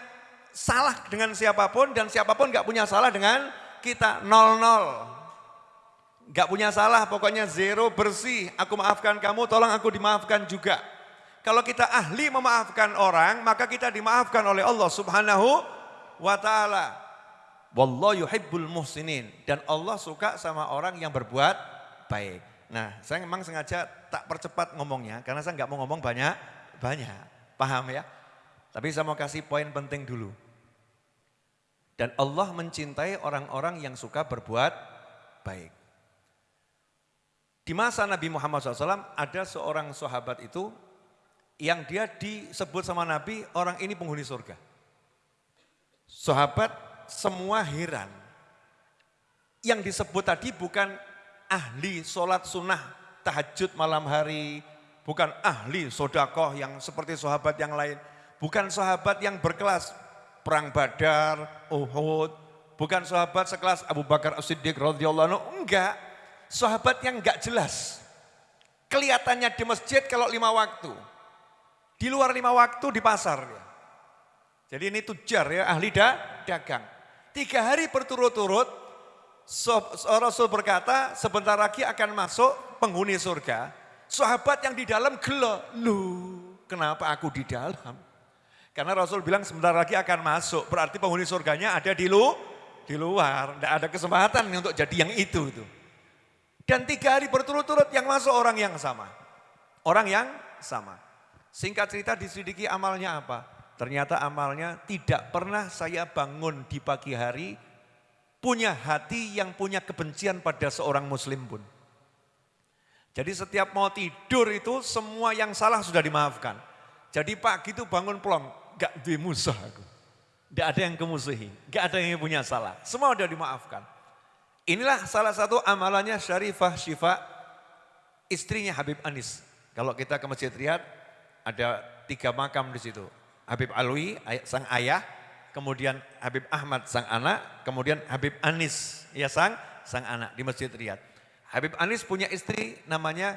salah dengan siapa pun dan siapa pun gak punya salah dengan kita. Nol nol. Gak punya salah, pokoknya zero bersih. Aku maafkan kamu, tolong aku dimaafkan juga. Kalau kita ahli memaafkan orang, maka kita dimaafkan oleh Allah subhanahu wa ta'ala. Wallahu yuhibbul muhsinin. Dan Allah suka sama orang yang berbuat baik. Nah, saya memang sengaja tak percepat ngomongnya karena saya nggak mau ngomong banyak, banyak. Paham ya? Tapi saya mau kasih poin penting dulu. Dan Allah mencintai orang-orang yang suka berbuat baik. Di masa Nabi Muhammad SAW ada seorang sahabat itu yang dia disebut sama Nabi orang ini penghuni surga. Sahabat semua heran. Yang disebut tadi bukan ahli sholat sunnah tahajud malam hari, bukan ahli sodakoh yang seperti sahabat yang lain, bukan sahabat yang berkelas perang badar, uhud, bukan sahabat sekelas Abu Bakar As-Siddiq radhiyallahu anhu, enggak. Sahabat yang enggak jelas. Kelihatannya di masjid kalau lima waktu. Di luar lima waktu di pasar. Jadi ini tujar ya, ahli da, dagang. Tiga hari berturut-turut Rasul berkata sebentar lagi akan masuk penghuni surga. Sahabat yang di dalam gelo, lu kenapa aku di dalam? Karena Rasul bilang sebentar lagi akan masuk, berarti penghuni surganya ada di lu, di luar, tidak ada kesempatan untuk jadi yang itu itu. Dan tiga hari berturut-turut yang masuk orang yang sama. Orang yang sama. Singkat cerita diselidiki amalnya apa? Ternyata amalnya tidak pernah saya bangun di pagi hari punya hati yang punya kebencian pada seorang muslim pun. Jadi setiap mau tidur itu semua yang salah sudah dimaafkan. Jadi pagi itu bangun plong, gak dimusuh aku. Gak ada yang kemusuhi, gak ada yang punya salah. Semua sudah dimaafkan. Inilah salah satu amalannya Syarifah Syifa, istrinya Habib Anis. Kalau kita ke Masjid Riyad, ada tiga makam di situ. Habib Alwi, sang ayah, kemudian Habib Ahmad, sang anak, kemudian Habib Anis, ya sang, sang anak di Masjid Riyad. Habib Anis punya istri namanya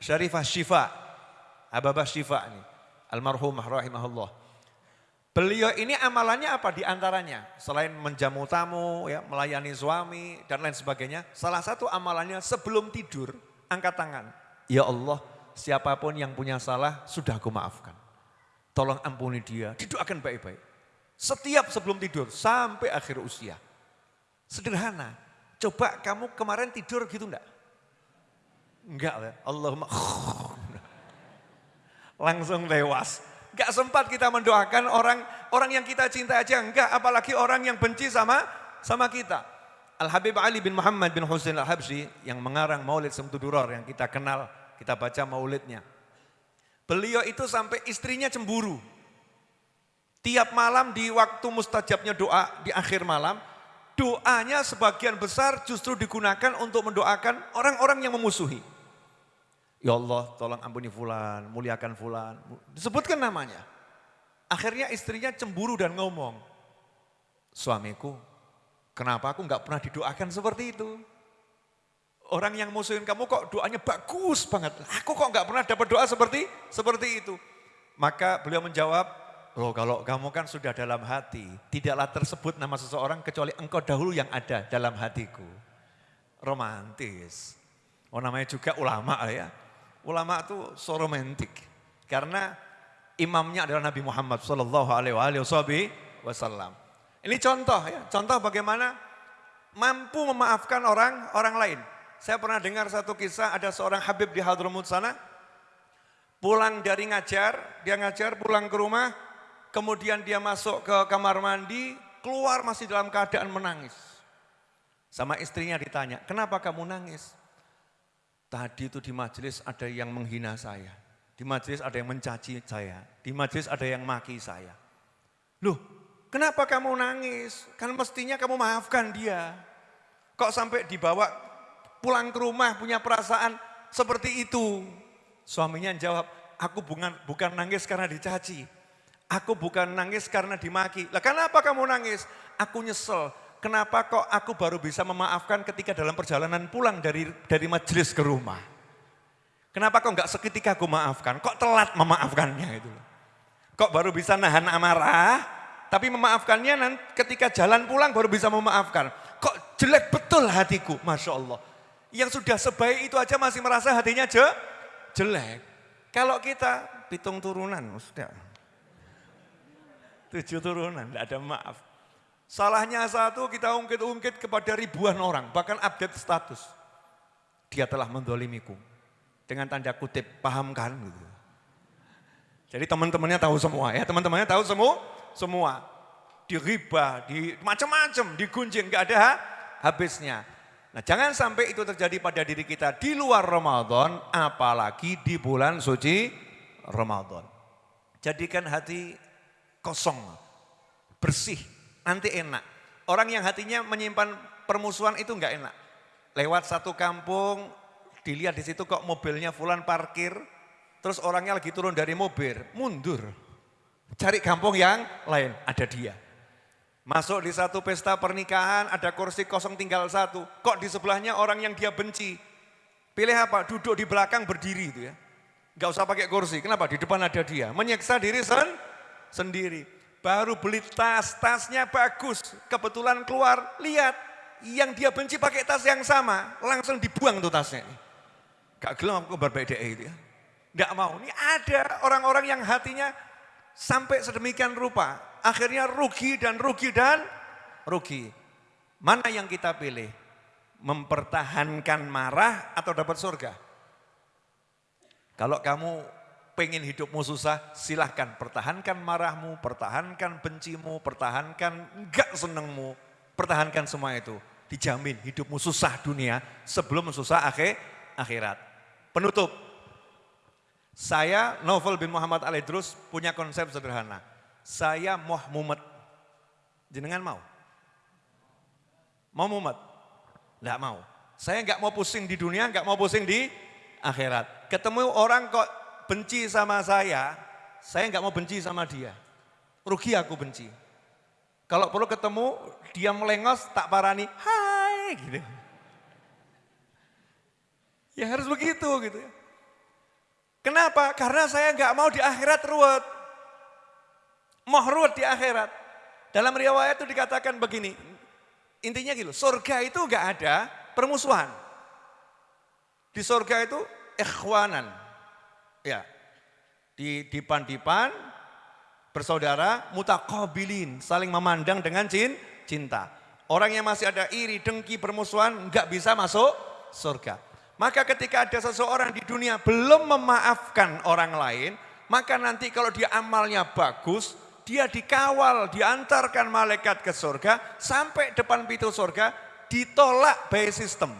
Syarifah Syifa. Ababah Syifa ini. Almarhumah rahimahullah. Beliau ini amalannya apa di antaranya? Selain menjamu tamu, ya, melayani suami dan lain sebagainya. Salah satu amalannya sebelum tidur, angkat tangan. Ya Allah, siapa pun yang punya salah sudah aku maafkan. Tolong ampuni dia, didoakan baik-baik. Setiap sebelum tidur sampai akhir usia. Sederhana. Coba kamu kemarin tidur gitu enggak? Enggak Allahumma langsung tewas. Enggak sempat kita mendoakan orang orang yang kita cinta aja enggak, apalagi orang yang benci sama sama kita. Al Habib Ali bin Muhammad bin Husain Al Habsyi yang mengarang Maulid Semtuduror yang kita kenal, kita baca maulidnya. Beliau itu sampai istrinya cemburu. Tiap malam di waktu mustajabnya doa di akhir malam, doanya sebagian besar justru digunakan untuk mendoakan orang-orang yang memusuhi. Ya Allah tolong ampuni fulan, muliakan fulan. Disebutkan namanya. Akhirnya istrinya cemburu dan ngomong. Suamiku, kenapa aku nggak pernah didoakan seperti itu? Orang yang musuhin kamu kok doanya bagus banget. Aku kok nggak pernah dapat doa seperti seperti itu. Maka beliau menjawab, Oh kalau kamu kan sudah dalam hati, tidaklah tersebut nama seseorang kecuali engkau dahulu yang ada dalam hatiku. Romantis. Oh namanya juga ulama ya. Ulama itu so romantik. Karena imamnya adalah Nabi Muhammad Sallallahu Alaihi Wasallam. Ini contoh ya, contoh bagaimana mampu memaafkan orang orang lain. Saya pernah dengar satu kisah ada seorang Habib di Hadramut sana, pulang dari ngajar, dia ngajar pulang ke rumah, kemudian dia masuk ke kamar mandi, keluar masih dalam keadaan menangis. Sama istrinya ditanya, kenapa kamu nangis? Tadi itu di majelis ada yang menghina saya. Di majelis ada yang mencaci saya. Di majelis ada yang maki saya. Loh, kenapa kamu nangis? Kan mestinya kamu maafkan dia. Kok sampai dibawa pulang ke rumah punya perasaan seperti itu? Suaminya jawab, aku bukan, bukan nangis karena dicaci. Aku bukan nangis karena dimaki. Lah kenapa kamu nangis? Aku nyesel. Kenapa kok aku baru bisa memaafkan ketika dalam perjalanan pulang dari dari majelis ke rumah? Kenapa kok nggak seketika aku maafkan? Kok telat memaafkannya itu? Kok baru bisa nahan amarah, tapi memaafkannya nanti ketika jalan pulang baru bisa memaafkan. Kok jelek betul hatiku, Masya Allah. Yang sudah sebaik itu aja masih merasa hatinya je, jelek. Kalau kita hitung turunan, sudah Tujuh turunan, tidak ada maaf. Salahnya satu kita ungkit-ungkit kepada ribuan orang, bahkan update status. Dia telah mendolimiku. Dengan tanda kutip, pahamkan gitu. Jadi teman-temannya tahu semua ya, teman-temannya tahu semua, semua. Di riba, di macam-macam, digunjing, gak ada habisnya. Nah jangan sampai itu terjadi pada diri kita di luar Ramadan, apalagi di bulan suci Ramadan. Jadikan hati kosong, bersih, nanti enak. Orang yang hatinya menyimpan permusuhan itu enggak enak. Lewat satu kampung, dilihat di situ kok mobilnya fulan parkir, terus orangnya lagi turun dari mobil, mundur. Cari kampung yang lain, ada dia. Masuk di satu pesta pernikahan, ada kursi kosong tinggal satu. Kok di sebelahnya orang yang dia benci? Pilih apa? Duduk di belakang berdiri itu ya. Gak usah pakai kursi, kenapa? Di depan ada dia. Menyiksa diri sendiri sendiri. Baru beli tas, tasnya bagus. Kebetulan keluar, lihat. Yang dia benci pakai tas yang sama, langsung dibuang tuh tasnya. Gak gelam aku berbeda itu ya. Gak mau, ini ada orang-orang yang hatinya sampai sedemikian rupa. Akhirnya rugi dan rugi dan rugi. Mana yang kita pilih? Mempertahankan marah atau dapat surga? Kalau kamu pengen hidupmu susah, silahkan pertahankan marahmu, pertahankan bencimu, pertahankan enggak senengmu, pertahankan semua itu. Dijamin hidupmu susah dunia sebelum susah akhir, akhirat. Penutup, saya Novel bin Muhammad Al Idrus punya konsep sederhana. Saya Muhammad. Jenengan mau? Mau mumet? Enggak mau. Saya enggak mau pusing di dunia, enggak mau pusing di akhirat. Ketemu orang kok benci sama saya, saya enggak mau benci sama dia. Rugi aku benci. Kalau perlu ketemu, dia melengos, tak parani, hai gitu. Ya harus begitu gitu. Kenapa? Karena saya enggak mau di akhirat ruwet. Mau ruwet di akhirat. Dalam riwayat itu dikatakan begini, Intinya gitu, surga itu enggak ada permusuhan. Di surga itu ikhwanan. Ya. Di dipan-dipan bersaudara mutakabilin, saling memandang dengan cin, cinta. Orang yang masih ada iri, dengki, permusuhan enggak bisa masuk surga. Maka ketika ada seseorang di dunia belum memaafkan orang lain, maka nanti kalau dia amalnya bagus, dia dikawal, diantarkan malaikat ke surga, sampai depan pintu surga, ditolak by system.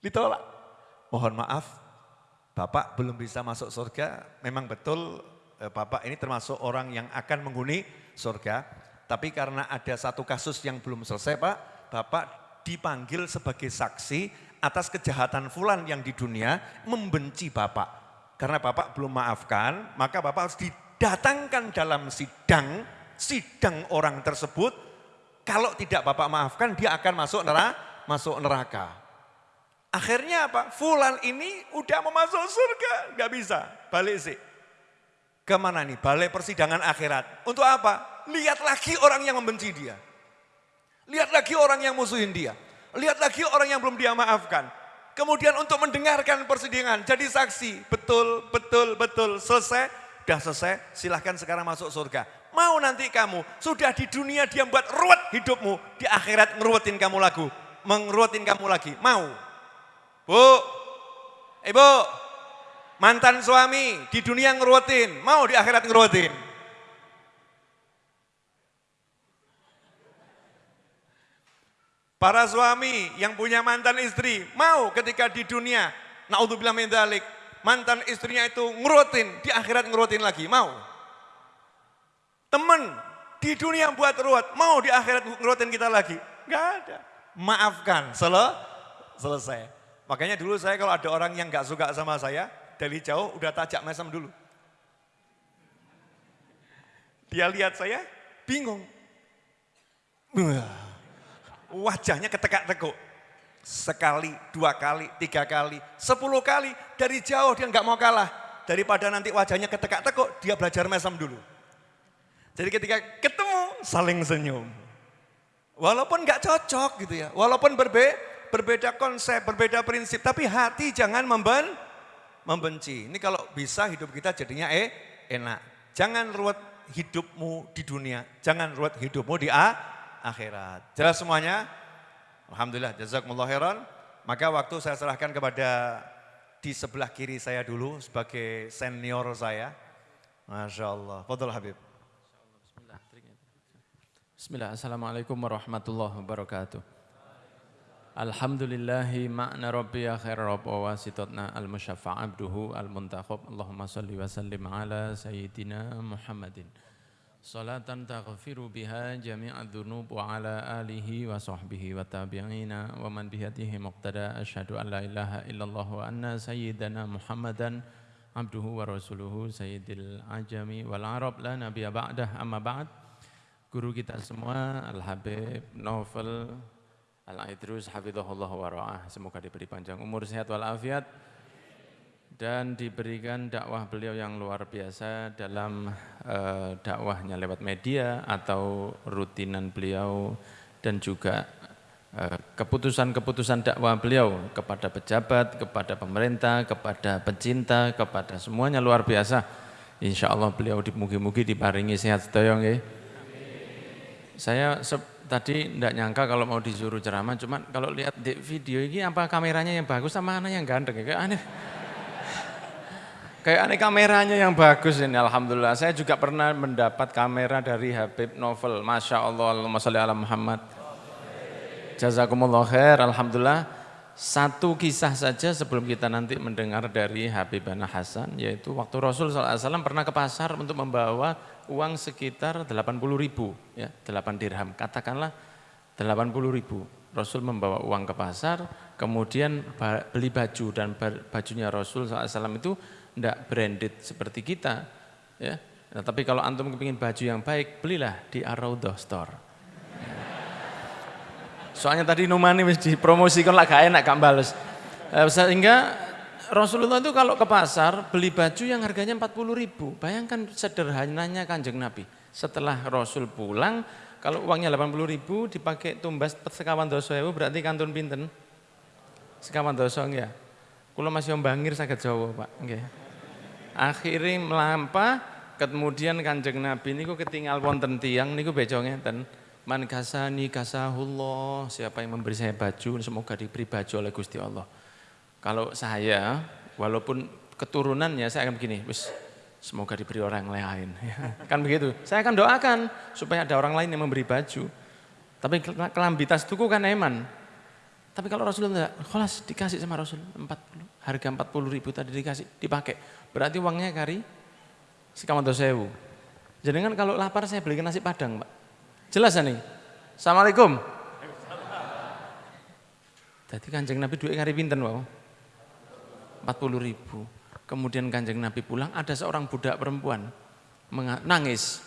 Ditolak. Mohon maaf, Bapak belum bisa masuk surga, memang betul eh, Bapak ini termasuk orang yang akan menghuni surga, tapi karena ada satu kasus yang belum selesai Pak, Bapak dipanggil sebagai saksi atas kejahatan fulan yang di dunia membenci Bapak. Karena Bapak belum maafkan, maka Bapak harus di datangkan dalam sidang, sidang orang tersebut, kalau tidak Bapak maafkan dia akan masuk neraka. Masuk neraka. Akhirnya apa? Fulan ini udah mau masuk surga, nggak bisa, balik sih. Ke mana nih? Balik persidangan akhirat. Untuk apa? Lihat lagi orang yang membenci dia. Lihat lagi orang yang musuhin dia. Lihat lagi orang yang belum dia maafkan. Kemudian untuk mendengarkan persidangan, jadi saksi. Betul, betul, betul. Selesai, Sudah selesai, silahkan sekarang masuk surga. Mau nanti kamu, sudah di dunia dia buat ruwet hidupmu, di akhirat ngeruwetin kamu lagu, mengeruwetin kamu lagi. Mau? Bu, ibu, mantan suami di dunia ngeruwetin, mau di akhirat ngeruwetin? Para suami yang punya mantan istri, mau ketika di dunia, naudzubillah min dzalik, mantan istrinya itu ngerutin, di akhirat ngerutin lagi, mau? Temen di dunia buat ruwet, mau di akhirat ngerutin kita lagi? Gak ada. Maafkan, sel selesai. Makanya dulu saya kalau ada orang yang gak suka sama saya, dari jauh udah tajak mesem dulu. Dia lihat saya, bingung. Wajahnya ketekak-tekuk. Sekali, dua kali, tiga kali, sepuluh kali. Dari jauh dia nggak mau kalah. Daripada nanti wajahnya ketekak-tekuk, dia belajar mesem dulu. Jadi ketika ketemu, saling senyum. Walaupun nggak cocok gitu ya. Walaupun berbe, berbeda konsep, berbeda prinsip. Tapi hati jangan memben, membenci. Ini kalau bisa hidup kita jadinya eh enak. Jangan ruwet hidupmu di dunia. Jangan ruwet hidupmu di akhirat. Jelas semuanya? Alhamdulillah, jazakumullah khairan. Maka waktu saya serahkan kepada di sebelah kiri saya dulu sebagai senior saya. Masya Allah. Fadol Habib. Bismillah. Assalamualaikum warahmatullahi wabarakatuh. Alhamdulillahi ma'na rabbi ya khair rabb wa wasitotna al-musyaffa' abduhu al-muntakhab. Allahumma salli wa sallim ala sayyidina Muhammadin. Salatan taghfiru biha jami'a dhunub wa ala alihi wa sahbihi wa tabi'ina wa man bihatihi muqtada asyhadu an la ilaha illallah wa anna sayyidana Muhammadan abduhu wa rasuluhu sayyidil ajami wal arab la nabiyya ba'dah amma ba'd guru kita semua Al-Habib Novel Al-Aidrus Hafizahullah wa semoga diberi panjang umur sehat walafiat dan diberikan dakwah beliau yang luar biasa dalam uh, dakwahnya lewat media atau rutinan beliau dan juga eh, keputusan-keputusan uh, dakwah beliau kepada pejabat, kepada pemerintah, kepada pecinta, kepada semuanya luar biasa. Insya Allah beliau dimugi-mugi diparingi sehat sedaya nggih. Saya tadi tidak nyangka kalau mau disuruh ceramah, cuman kalau lihat di video ini apa kameranya yang bagus sama mana yang ganteng, kayak aneh. Kayak aneh kameranya yang bagus ini, Alhamdulillah. Saya juga pernah mendapat kamera dari Habib Novel, Masya Allah, Allahumma salli Muhammad. Jazakumullah khair, Alhamdulillah. Satu kisah saja sebelum kita nanti mendengar dari Habib Habibana Hasan, yaitu waktu Rasul SAW pernah ke pasar untuk membawa uang sekitar 80 ribu, ya, 8 dirham. Katakanlah 80 ribu. Rasul membawa uang ke pasar, kemudian beli baju dan bajunya Rasul SAW itu tidak branded seperti kita. Ya. Nah, tapi kalau antum kepingin baju yang baik, belilah di Araudah Store. Soalnya tadi Numani wis dipromosikan lah gak enak gak bales. Eh, sehingga Rasulullah itu kalau ke pasar beli baju yang harganya 40 ribu. Bayangkan sederhananya kanjeng Nabi. Setelah Rasul pulang, kalau uangnya 80 ribu dipakai tumbas sekawan doso berarti kantun pinten? Sekawan doso ya. Kalau masih bangir sakit Jawa Pak. Okay. Akhirnya melampah, kemudian kanjeng Nabi ini ketinggal wonten tiang niku bejo ngeten. Man kasani kasahullah, siapa yang memberi saya baju, semoga diberi baju oleh Gusti Allah. Kalau saya, walaupun keturunannya saya akan begini, wis semoga diberi orang lain. kan begitu. Saya akan doakan supaya ada orang lain yang memberi baju. Tapi kelambi tas tuku kan eman. Tapi kalau Rasulullah enggak, kelas dikasih sama Rasul 40, harga 40 ribu tadi dikasih, dipakai. Berarti uangnya kari sekamanto sewu. Jadi kan kalau lapar saya belikan nasi padang, Pak. Jelas nih. Assalamualaikum. Tadi kanjeng Nabi duit kari pinten wow. 40 ribu. Kemudian kanjeng Nabi pulang ada seorang budak perempuan nangis.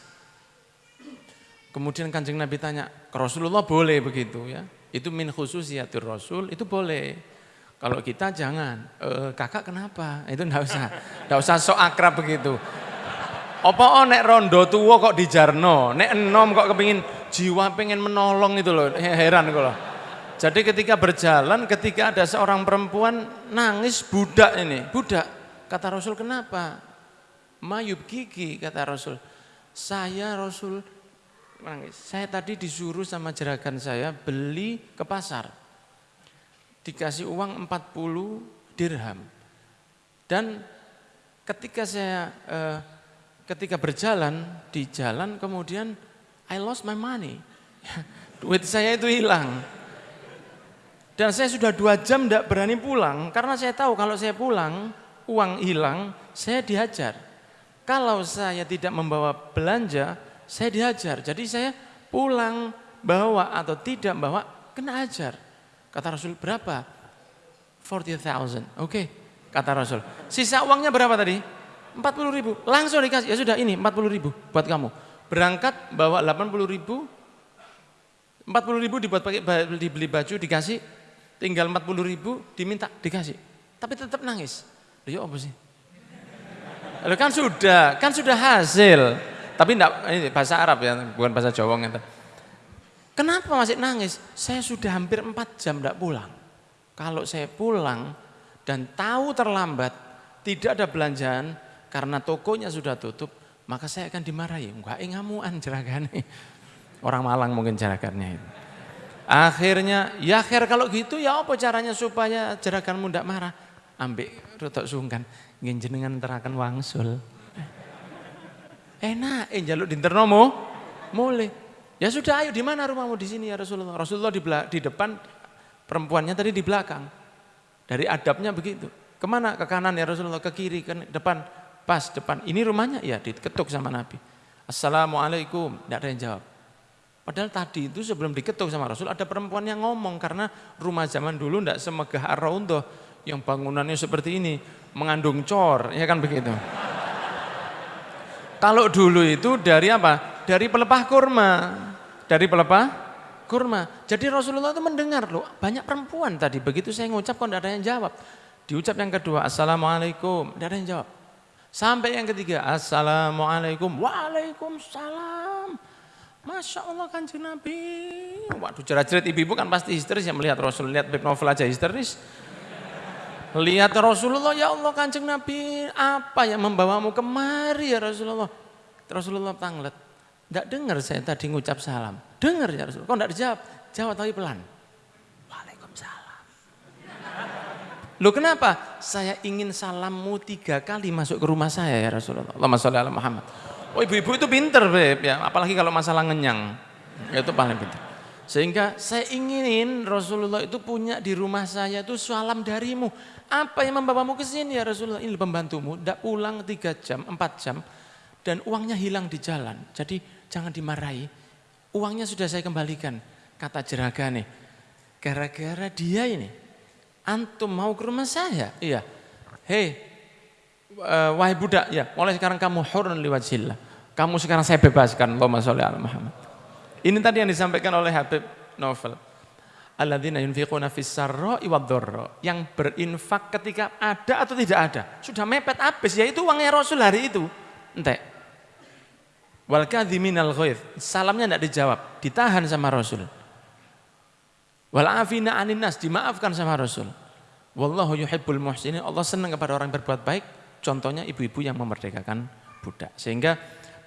Kemudian kanjeng Nabi tanya, Rasulullah boleh begitu ya. Itu min khususiyatir Rasul, itu boleh. Kalau kita jangan, e, kakak kenapa? Itu enggak usah, enggak usah sok akrab begitu. Apa oh nek rondo tua kok dijarno, nek enom kok kepingin jiwa pengen menolong itu loh, heran loh. Jadi ketika berjalan, ketika ada seorang perempuan nangis budak ini, budak. Kata Rasul kenapa? Mayub gigi kata Rasul. Saya Rasul nangis. Saya tadi disuruh sama jeragan saya beli ke pasar. Dikasih uang 40 dirham. Dan ketika saya eh, ketika berjalan di jalan kemudian I lost my money. Duit saya itu hilang. Dan saya sudah dua jam tidak berani pulang karena saya tahu kalau saya pulang uang hilang saya dihajar. Kalau saya tidak membawa belanja saya dihajar. Jadi saya pulang bawa atau tidak bawa kena ajar. Kata Rasul berapa? 40,000. Oke, okay. kata Rasul. Sisa uangnya berapa tadi? 40 ribu. Langsung dikasih. Ya sudah ini 40 ribu buat kamu berangkat bawa 80 ribu, 40 ribu dibuat pakai dibeli baju dikasih, tinggal 40 ribu diminta dikasih, tapi tetap nangis. Ya apa sih? Lalu kan sudah, kan sudah hasil. Tapi enggak, ini bahasa Arab ya, bukan bahasa Jawa gitu. Kenapa masih nangis? Saya sudah hampir 4 jam enggak pulang. Kalau saya pulang dan tahu terlambat, tidak ada belanjaan karena tokonya sudah tutup, maka saya akan dimarahi. Enggak ngamuan jeragane. Orang Malang mungkin jeragannya itu. Akhirnya, ya akhir kalau gitu ya apa caranya supaya jeraganmu tidak marah? Ambil rotok sungkan, jenengan terakan wangsul. Enak, eh jaluk dinternomo, mulai. Ya sudah, ayo di mana rumahmu di sini ya Rasulullah. Rasulullah di, di depan, perempuannya tadi di belakang. Dari adabnya begitu. Ke mana? Ke kanan ya Rasulullah, ke kiri, ke depan. Pas depan, ini rumahnya? Ya diketuk sama Nabi. Assalamualaikum, tidak ada yang jawab. Padahal tadi itu sebelum diketuk sama Rasul ada perempuan yang ngomong karena rumah zaman dulu tidak semegah ar yang bangunannya seperti ini, mengandung cor, ya kan begitu. Kalau dulu itu dari apa? Dari pelepah kurma. Dari pelepah kurma. Jadi Rasulullah itu mendengar loh, banyak perempuan tadi. Begitu saya ngucap kok tidak ada yang jawab. Diucap yang kedua, Assalamualaikum, tidak ada yang jawab. Sampai yang ketiga, Assalamualaikum, Waalaikumsalam. Masya Allah kanjeng Nabi. Waduh jerat-jerat ibu-ibu kan pasti histeris ya melihat Rasul. Lihat Beb Novel aja histeris. Lihat Rasulullah, ya Allah kanjeng Nabi. Apa yang membawamu kemari ya Rasulullah. Rasulullah tanglet. Tidak dengar saya tadi ngucap salam. Dengar ya Rasulullah. Kok tidak dijawab? Jawab tapi pelan. Waalaikumsalam. Loh kenapa? Saya ingin salammu tiga kali masuk ke rumah saya ya Rasulullah. Allahumma sholli ala Muhammad. Oh ibu-ibu itu pinter Beb ya. Apalagi kalau masalah ngenyang. Itu paling pinter. Sehingga saya inginin Rasulullah itu punya di rumah saya itu salam darimu. Apa yang membawamu ke sini ya Rasulullah? Ini pembantumu. Tidak pulang tiga jam, empat jam. Dan uangnya hilang di jalan. Jadi jangan dimarahi. Uangnya sudah saya kembalikan. Kata jeraga nih. Gara-gara dia ini. Antum mau ke rumah saya? Iya. Hei, uh, wahai budak, ya, mulai sekarang kamu hurun liwajillah. Kamu sekarang saya bebaskan. Allahumma sholli ala Muhammad. Ini tadi yang disampaikan oleh Habib Novel. Alladzina yunfiquna fis sarra'i Yang berinfak ketika ada atau tidak ada. Sudah mepet habis, ya itu uangnya Rasul hari itu. Entek. Wal kadhiminal ghaidh. Salamnya tidak dijawab, ditahan sama Rasul. Wal afina aninas dimaafkan sama Rasul. Wallahu yuhibbul muhsinin. Allah senang kepada orang berbuat baik. Contohnya ibu-ibu yang memerdekakan budak. Sehingga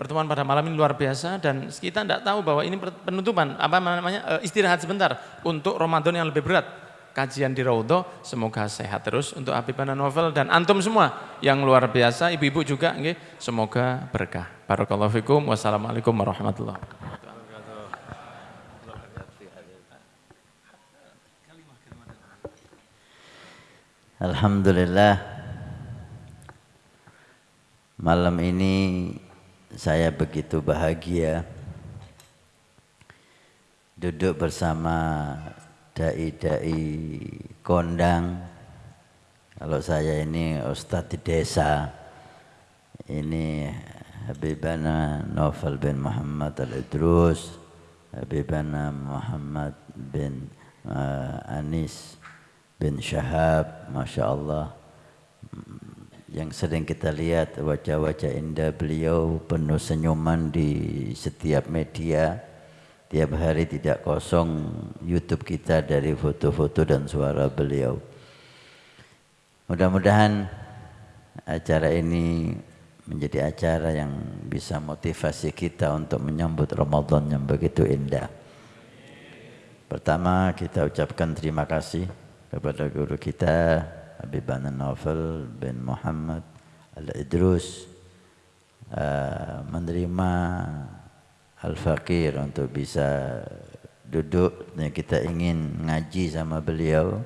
pertemuan pada malam ini luar biasa dan kita tidak tahu bahwa ini penutupan apa namanya eh, istirahat sebentar untuk Ramadan yang lebih berat kajian di Raudho semoga sehat terus untuk Habibana Novel dan antum semua yang luar biasa ibu-ibu juga semoga berkah barakallahu fikum wassalamualaikum warahmatullahi wabarakatuh Alhamdulillah malam ini saya begitu bahagia duduk bersama dai-dai kondang. Kalau saya ini ustadz di desa, ini Habibana Novel bin Muhammad Al-Idrus, Habibana Muhammad bin uh, Anis bin Syahab, Masya Allah. Yang sering kita lihat wajah-wajah indah beliau penuh senyuman di setiap media. Tiap hari tidak kosong YouTube kita dari foto-foto dan suara beliau. Mudah-mudahan acara ini menjadi acara yang bisa motivasi kita untuk menyambut Ramadan yang begitu indah. Pertama kita ucapkan terima kasih kepada guru kita Habibana Novel bin Muhammad Al-Idrus uh, menerima Al-Fakir untuk bisa duduk. Kita ingin ngaji sama beliau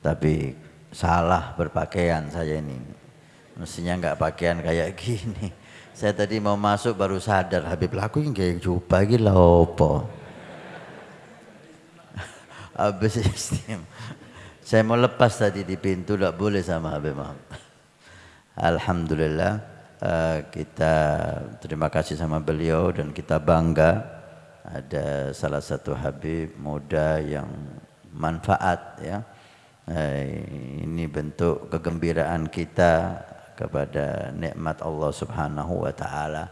tapi salah berpakaian saya ini. Mestinya enggak pakaian kayak gini. Saya tadi mau masuk baru sadar Habib laku yang kayak jubah gila opo? Habis istimewa saya mau lepas tadi di pintu, tidak boleh sama Habib Muhammad. Alhamdulillah uh, kita terima kasih sama beliau dan kita bangga ada salah satu Habib muda yang manfaat ya. Uh, ini bentuk kegembiraan kita kepada nikmat Allah Subhanahu wa taala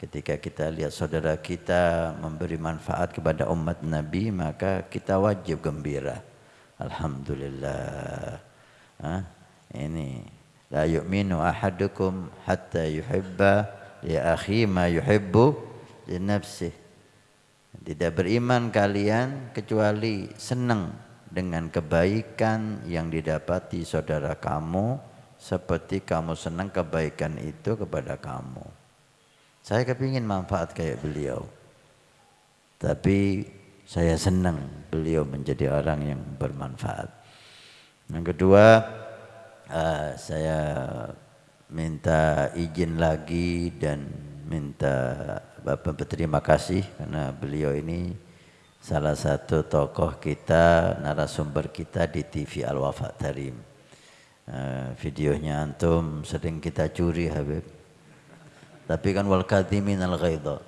ketika kita lihat saudara kita memberi manfaat kepada umat Nabi maka kita wajib gembira. Alhamdulillah. Ha? Ini la yu'minu ahadukum hatta yuhibba li akhi ma yuhibbu li nafsih. Tidak beriman kalian kecuali senang dengan kebaikan yang didapati saudara kamu seperti kamu senang kebaikan itu kepada kamu. Saya kepingin manfaat kayak beliau. Tapi saya senang beliau menjadi orang yang bermanfaat. Yang kedua, uh, saya minta izin lagi dan minta Bapak berterima kasih karena beliau ini salah satu tokoh kita, narasumber kita di TV Al Wafa Tarim. Uh, videonya antum sering kita curi Habib. Tapi kan wal kadhimin al ghaidha.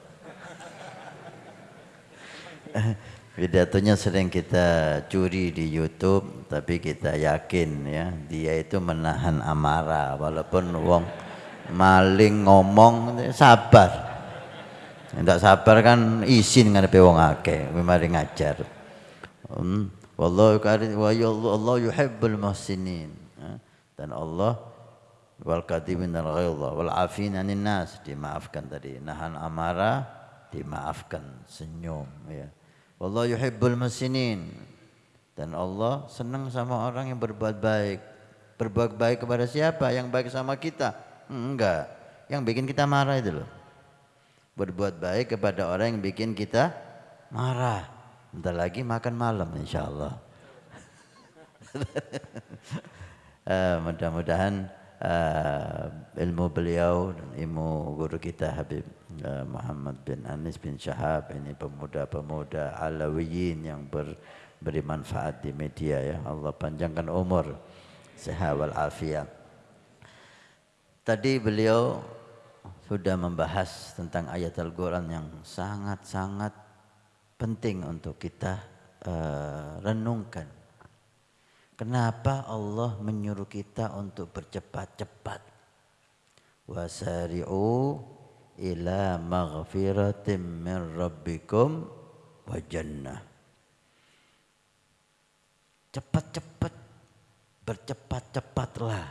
Pidatonya sering kita curi di YouTube, tapi kita yakin ya dia itu menahan amarah walaupun wong maling ngomong sabar. Tidak sabar kan izin ngadepi wong akeh, mari ngajar. Hmm. Wallahu karim wa ya Allah, Allah yuhibbul muhsinin. Dan Allah wal kadimin al ghaidha wal afin anin nas dimaafkan tadi nahan amarah dimaafkan, senyum ya. Wallahu yuhibbul musinin. Dan Allah senang sama orang yang berbuat baik. Berbuat baik kepada siapa? Yang baik sama kita? Enggak. Yang bikin kita marah itu loh. Berbuat baik kepada orang yang bikin kita marah. Bentar lagi makan malam insya Allah. uh, mudah-mudahan uh, ilmu beliau dan ilmu guru kita Habib Muhammad bin Anis bin Syahab ini pemuda-pemuda alawiyin yang ber, beri manfaat di media ya. Allah panjangkan umur. Sehat wal afiat tadi beliau sudah membahas tentang ayat Al-Quran yang sangat-sangat penting untuk kita uh, renungkan. Kenapa Allah menyuruh kita untuk bercepat-cepat? Wasari'u ila maghfiratim min rabbikum wa jannah. Cepat-cepat bercepat-cepatlah.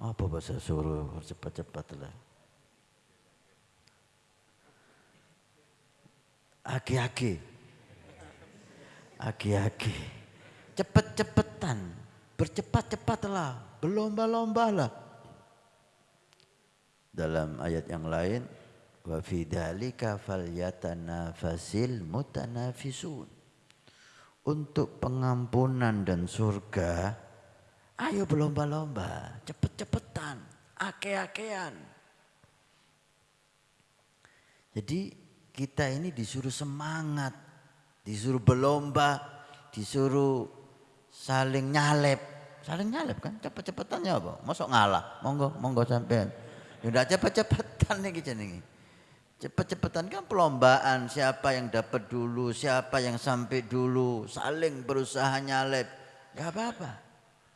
Apa bahasa suruh bercepat-cepatlah? Aki-aki. Aki-aki cepet-cepetan, bercepat-cepatlah, berlomba-lombalah. Dalam ayat yang lain, wa fi dzalika falyatanafasil mutanafisun. Untuk pengampunan dan surga, ayo berlomba-lomba, cepet-cepetan, ake-akean. Jadi kita ini disuruh semangat, disuruh berlomba, disuruh saling nyalep. Saling nyalep kan cepet-cepetannya apa? Masuk ngalah. Monggo, monggo sampean. Ya udah cepet-cepetan nih nih. Cepet-cepetan kan perlombaan siapa yang dapat dulu, siapa yang sampai dulu, saling berusaha nyalep. Gak apa-apa.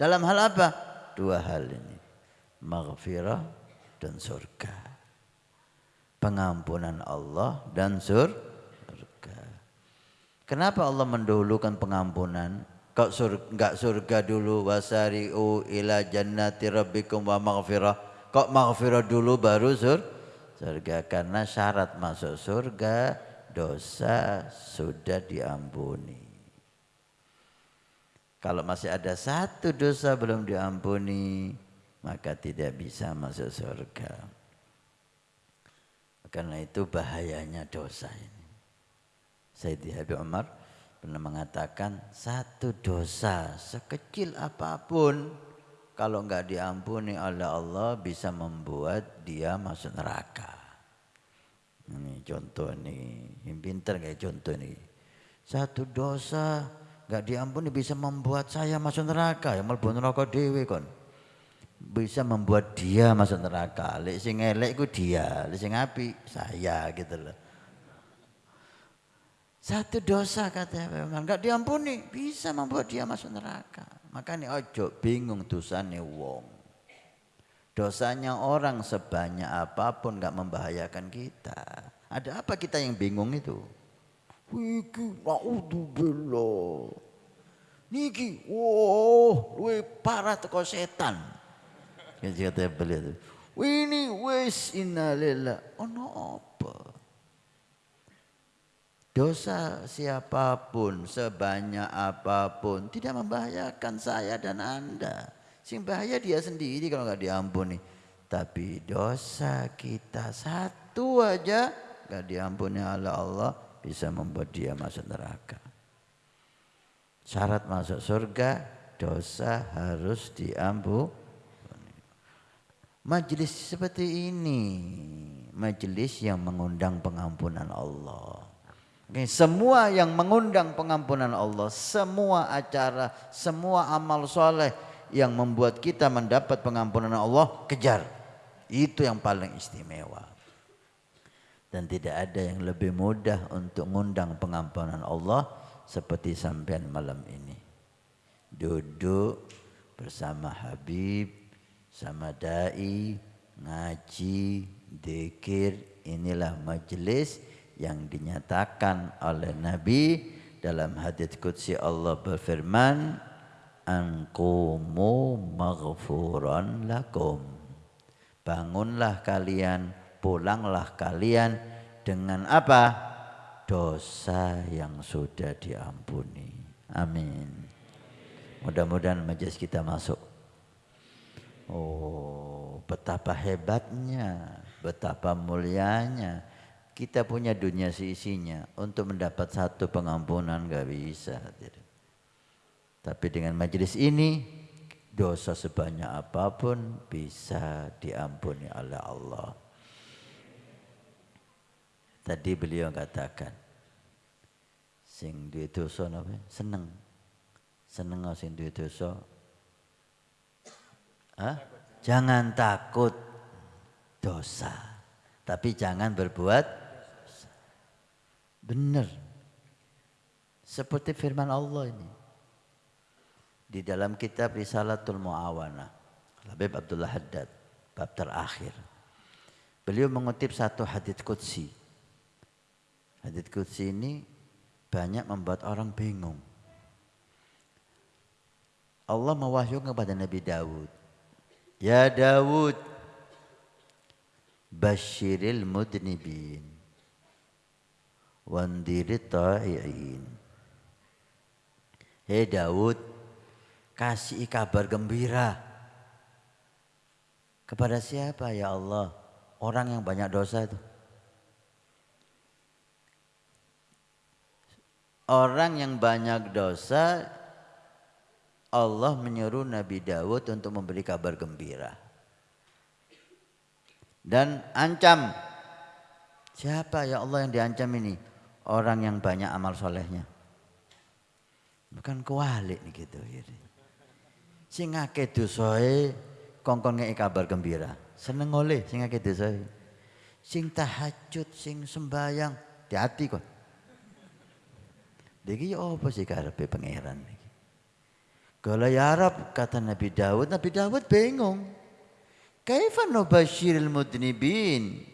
Dalam hal apa? Dua hal ini. Maghfirah dan surga. Pengampunan Allah dan surga. Kenapa Allah mendahulukan pengampunan? Kau surga, enggak surga dulu wasari'u ila jannati rabbikum wa maghfirah. Kok maghfirah dulu baru sur surga karena syarat masuk surga dosa sudah diampuni. Kalau masih ada satu dosa belum diampuni, maka tidak bisa masuk surga. Karena itu bahayanya dosa ini. Sayyidi Habib Umar pernah mengatakan satu dosa sekecil apa pun kalau enggak diampuni oleh Allah bisa membuat dia masuk neraka. Ini contoh nih, yang pinter kayak contoh nih. Satu dosa enggak diampuni bisa membuat saya masuk neraka, yang mlebu neraka dhewe kon. Bisa membuat dia masuk neraka. Lek sing elek ku dia, lek sing api saya gitu loh. Satu dosa kata Firman, enggak diampuni, bisa membuat dia masuk neraka. Makanya ojo bingung dosanya wong. Dosanya orang sebanyak apa pun enggak membahayakan kita. Ada apa kita yang bingung itu? Wiki, naudzubillah. Niki, wow, luwe parah teko setan. Kata beliau. Ini wis innalillah. Ono apa? Dosa siapa pun, sebanyak apa pun, tidak membahayakan saya dan Anda. Sing bahaya dia sendiri kalau nggak diampuni. Tapi dosa kita satu aja nggak diampuni oleh Allah bisa membuat dia masuk neraka. Syarat masuk surga dosa harus diampuni. Majelis seperti ini, majelis yang mengundang pengampunan Allah. Semua yang mengundang pengampunan Allah, semua acara, semua amal soleh yang membuat kita mendapat pengampunan Allah, kejar. Itu yang paling istimewa. Dan tidak ada yang lebih mudah untuk mengundang pengampunan Allah seperti sampean malam ini. Duduk bersama Habib, sama dai, ngaji, dikir, inilah majelis yang dinyatakan oleh Nabi dalam hadits qudsi Allah berfirman anqumu maghfuran lakum bangunlah kalian pulanglah kalian dengan apa? Dosa yang sudah diampuni. Amin. Mudah-mudahan majelis kita masuk. Oh, betapa hebatnya, betapa mulianya. Kita punya dunia seisinya. Untuk mendapat satu pengampunan gak bisa. Tapi dengan majelis ini, dosa sebanyak apa pun bisa diampuni oleh Allah. Tadi beliau katakan, sing duwe dosa napa? Seneng. Seneng sing duwe dosa. Hah? Jangan takut dosa, tapi jangan berbuat. Benar. Seperti firman Allah ini. Di dalam kitab Risalatul Muawana, Habib Abdullah Haddad, bab terakhir. Beliau mengutip satu hadits qudsi Hadits Qudsi ini banyak membuat orang bingung. Allah mewahyukan kepada Nabi Dawud. Ya Dawud, Bashiril mudnibin. Wandirit ta'i'in. Hei Dawud, kasih kabar gembira. Kepada siapa ya Allah? Orang yang banyak dosa itu. orang yang banyak dosa Allah menyuruh Nabi Dawud untuk memberi kabar gembira. Dan ancam. Siapa ya Allah yang diancam ini? Orang yang banyak amal solehnya. Bukan kualik gitu. gitu. Sing akeh dosae kongkong ngei kabar gembira. Seneng oleh sing akeh dosae. Sing tahajud, sing sembayang, hati-hati kok. Diki ya apa sih karepe pangeran iki? Kalau ya Arab kata Nabi Dawud, Nabi Dawud bingung. Kaifa nubashiril mudnibin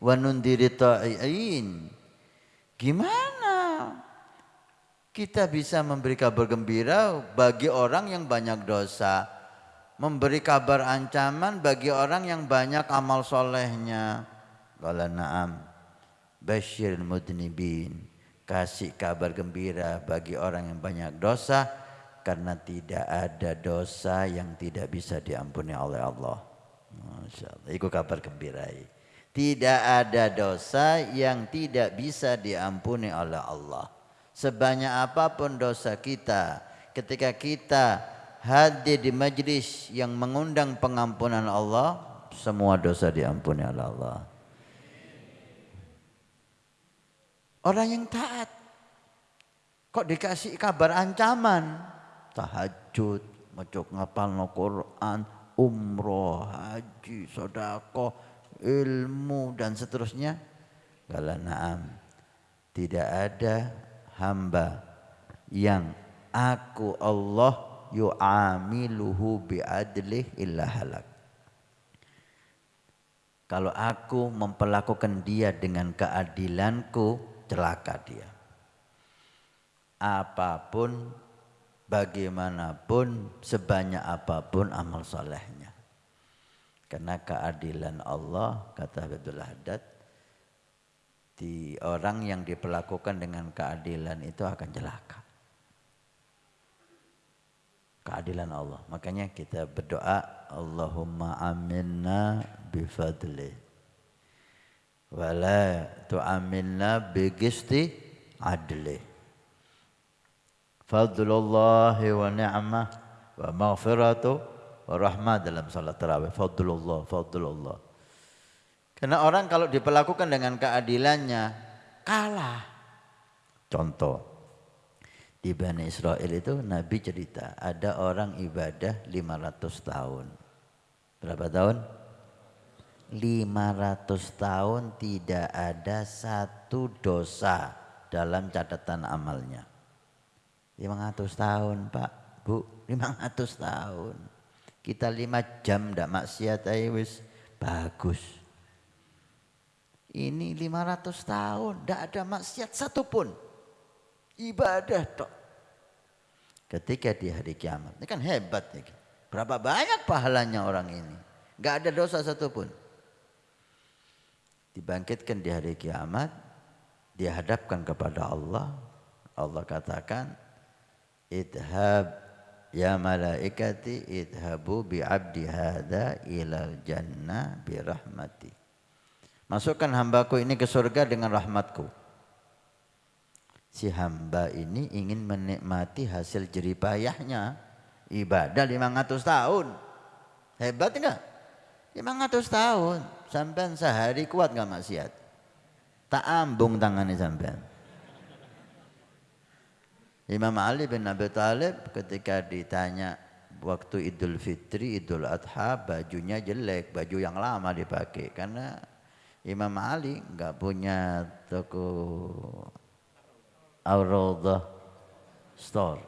wa nundiri ta'i'in? Gimana kita bisa memberi kabar gembira bagi orang yang banyak dosa? Memberi kabar ancaman bagi orang yang banyak amal solehnya. Qala na'am. Bashiril mudnibin kasih kabar gembira bagi orang yang banyak dosa karena tidak ada dosa yang tidak bisa diampuni oleh Allah. Masya Allah. Itu kabar gembira. Tidak ada dosa yang tidak bisa diampuni oleh Allah. Sebanyak apa pun dosa kita, ketika kita hadir di majlis yang mengundang pengampunan Allah, semua dosa diampuni oleh Allah. Orang yang taat. Kok dikasih kabar ancaman? Tahajud, ngecok ngapal Quran, umroh, haji, sodako, ilmu dan seterusnya. Kala naam. Tidak ada hamba yang aku Allah yu'amiluhu bi'adlih illa halak. Kalau aku memperlakukan dia dengan keadilanku, celaka dia. Apa pun, bagaimanapun, sebanyak apa pun amal solehnya. Karena keadilan Allah, kata Abdullah Haddad, di orang yang diperlakukan dengan keadilan itu akan celaka. Keadilan Allah. Makanya kita berdoa, Allahumma aminna bifadlih wala tu'amilna bigisti adli fadlullah wa ni'mah wa maghfiratu wa rahmah dalam salat tarawih. Fadlullah fadlullah. Karena orang kalau diperlakukan dengan keadilannya kalah. Contoh di Bani Israel itu Nabi cerita ada orang ibadah 500 tahun. Berapa tahun? 500 tahun tidak ada satu dosa dalam catatan amalnya. 500 tahun Pak, Bu, 500 tahun. Kita 5 jam ndak maksiat aja wis bagus. Ini 500 tahun ndak ada maksiat satupun. Ibadah tok. Ketika di hari kiamat, ini kan hebat nih. Berapa banyak pahalanya orang ini. Gak ada dosa satupun. dibangkitkan di hari kiamat, dihadapkan kepada Allah. Allah katakan, idhab ya malaikati idhabu bi abdi hada ilal jannah bi rahmati. Masukkan hambaku ini ke surga dengan rahmatku. Si hamba ini ingin menikmati hasil jeripayahnya. Ibadah 500 tahun. Hebat enggak? 500 tahun. Sampai sehari kuat enggak maksiat? Tak ambung tangannya sampean. Imam Ali bin Abi Thalib ketika ditanya waktu Idul Fitri, Idul Adha, bajunya jelek, baju yang lama dipakai karena Imam Ali nggak punya toko Auraudah store.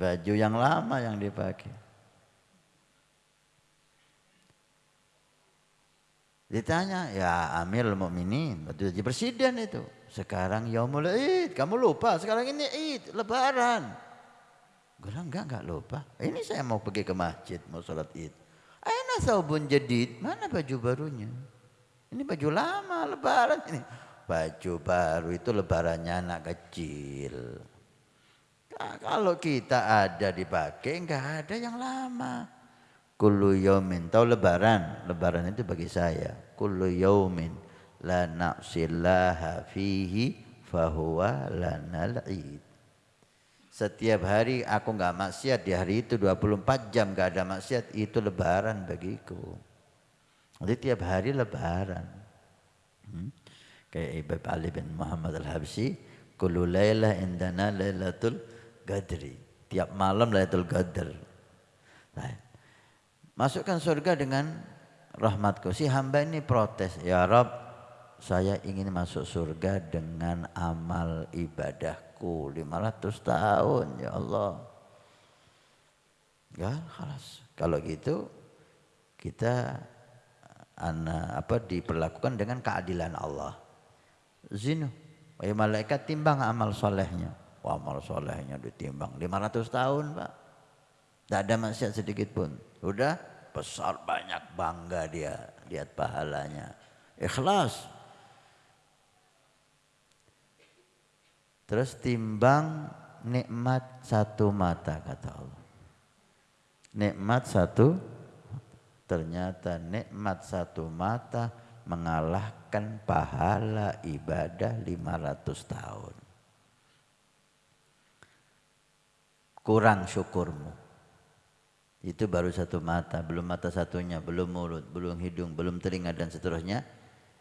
Baju yang lama yang dipakai. Ditanya, ya Amirul Mukminin, waktu jadi presiden itu. Sekarang yaumul id, kamu lupa. Sekarang ini id, lebaran. Gue bilang, enggak, enggak lupa. Ini saya mau pergi ke masjid, mau sholat id. Aina saubun jadid, mana baju barunya? Ini baju lama, lebaran ini. Baju baru itu lebarannya anak kecil. Nah, kalau kita ada dipakai, enggak ada yang lama. Kullu yaumin. Tahu lebaran? Lebaran itu bagi saya. Kullu yaumin la na'sillaha fihi fahuwa lanal id. Setiap hari aku enggak maksiat di hari itu 24 jam enggak ada maksiat itu lebaran bagiku. Jadi tiap hari lebaran. Hmm? Kayak Ibab Ali bin Muhammad Al-Habsi, kullu lailah indana lailatul qadri. Tiap malam lailatul qadr. Nah, Masukkan surga dengan rahmatku. Si hamba ini protes, ya Rob, saya ingin masuk surga dengan amal ibadahku 500 tahun ya Allah. Ya, halas. Kalau gitu kita ana, apa diperlakukan dengan keadilan Allah. Zinu, wahai malaikat timbang amal solehnya. Wah, amal solehnya ditimbang 500 tahun, Pak. Tidak ada maksiat sedikit pun. Udah besar banyak bangga dia lihat pahalanya. Ikhlas. Terus timbang nikmat satu mata kata Allah. Nikmat satu ternyata nikmat satu mata mengalahkan pahala ibadah 500 tahun. Kurang syukurmu. Itu baru satu mata, belum mata satunya, belum mulut, belum hidung, belum telinga dan seterusnya.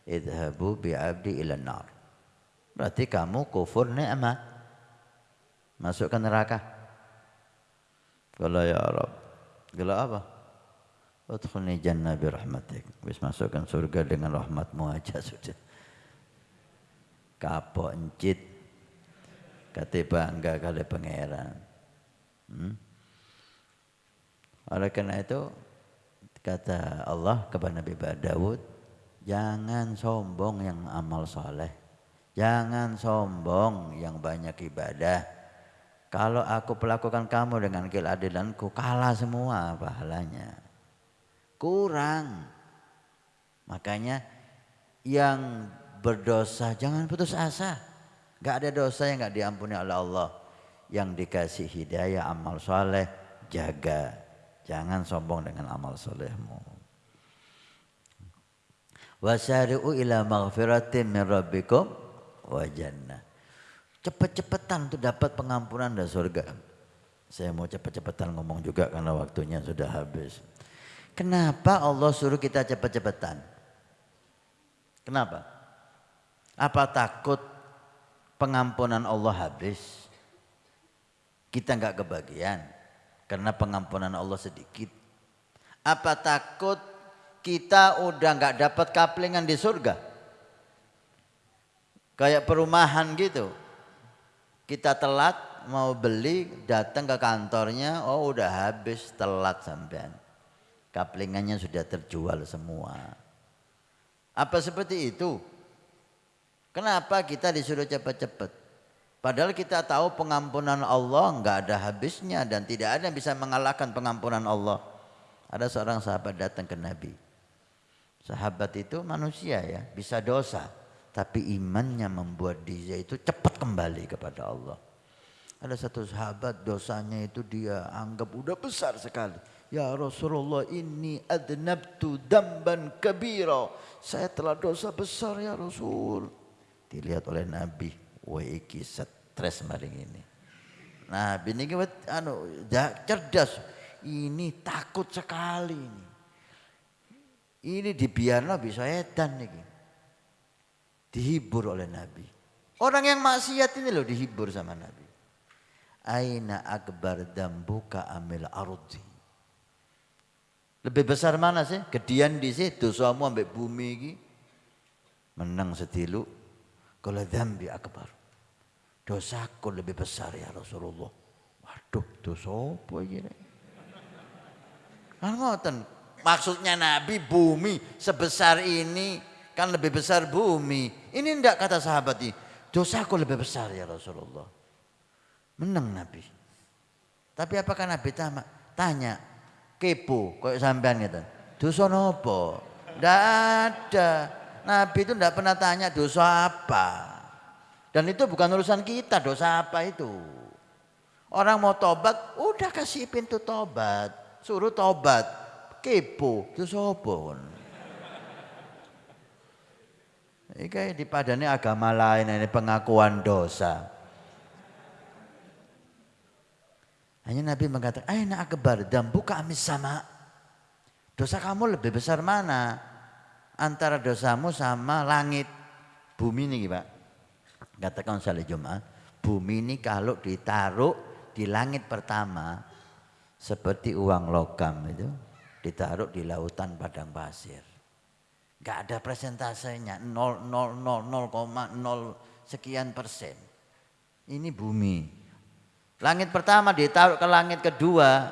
Idhabu bi'abdi ila nar. Berarti kamu kufur ni'mah. Masukkan neraka. Kalau ya Arab. Kalau apa? Udkhulni jannah birahmatik. Bis masukkan surga dengan rahmatmu aja sudah. Kapok encit. Kata bangga kali pangeran. Hmm? Oleh karena itu kata Allah kepada Nabi Dawud, jangan sombong yang amal soleh, jangan sombong yang banyak ibadah. Kalau aku pelakukan kamu dengan keadilanku, kalah semua pahalanya. Kurang. Makanya yang berdosa jangan putus asa. Gak ada dosa yang gak diampuni oleh Allah. Yang dikasih hidayah amal soleh, jaga Jangan sombong dengan amal solehmu. Wasari'u ila maghfiratin min rabbikum wa jannah. Cepet-cepetan untuk dapat pengampunan dan surga. Saya mau cepet-cepetan ngomong juga karena waktunya sudah habis. Kenapa Allah suruh kita cepet-cepetan? Kenapa? Apa takut pengampunan Allah habis? Kita nggak kebagian karena pengampunan Allah sedikit. Apa takut kita udah nggak dapat kaplingan di surga? Kayak perumahan gitu. Kita telat mau beli, datang ke kantornya, oh udah habis telat sampean. Kaplingannya sudah terjual semua. Apa seperti itu? Kenapa kita disuruh cepat-cepat? Padahal kita tahu pengampunan Allah nggak ada habisnya dan tidak ada yang bisa mengalahkan pengampunan Allah. Ada seorang sahabat datang ke Nabi. Sahabat itu manusia ya, bisa dosa. Tapi imannya membuat dia itu cepat kembali kepada Allah. Ada satu sahabat dosanya itu dia anggap udah besar sekali. Ya Rasulullah ini adnabtu damban kabira. Saya telah dosa besar ya Rasul. Dilihat oleh Nabi. Wah iki stres maring ini. Nabi ini anu cerdas. Ini takut sekali ini. Ini dibiarno bisa edan nih. Dihibur oleh Nabi. Orang yang maksiat ini loh dihibur sama Nabi. Aina akbar dambuka amil ardi. Lebih besar mana sih? Kedian di situ dosamu ambek bumi ini. Menang setilu. Kalau dambi akbar. Dosaku lebih besar ya Rasulullah. Waduh, dosa apa ini? Kan ngoten. Maksudnya Nabi bumi sebesar ini kan lebih besar bumi. Ini enggak kata sahabat ini. Dosaku lebih besar ya Rasulullah. Menang Nabi. Tapi apakah Nabi tanya? Tanya, kepo, kok sampean gitu. Dosa nopo? Enggak ada. Nabi itu enggak pernah tanya dosa apa. Dan itu bukan urusan kita, dosa apa itu. Orang mau tobat, udah kasih pintu tobat. Suruh tobat. Kepo, dosa apa? Ini dipadani agama lain, ini pengakuan dosa. Hanya Nabi mengatakan, Aina akbar dan buka amis sama. Dosa kamu lebih besar mana? Antara dosamu sama langit. Bumi ini Pak. Katakan salah Jumat. Bumi ini kalau ditaruh di langit pertama. Seperti uang logam itu. Ditaruh di lautan padang pasir. Gak ada presentasenya 0,000 sekian persen. Ini bumi. Langit pertama ditaruh ke langit kedua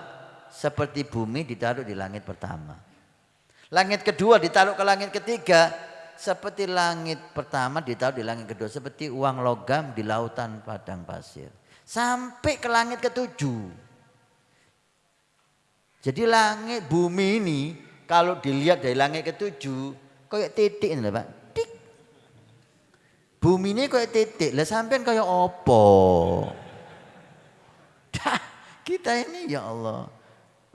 seperti bumi ditaruh di langit pertama. Langit kedua ditaruh ke langit ketiga seperti langit pertama ditaruh di langit kedua seperti uang logam di lautan padang pasir. Sampai ke langit ketujuh. Jadi langit bumi ini kalau dilihat dari langit ketujuh kayak titik ini Pak. Tik. Ini kayak titik. Lah sampean kayak opo? kita ini ya Allah.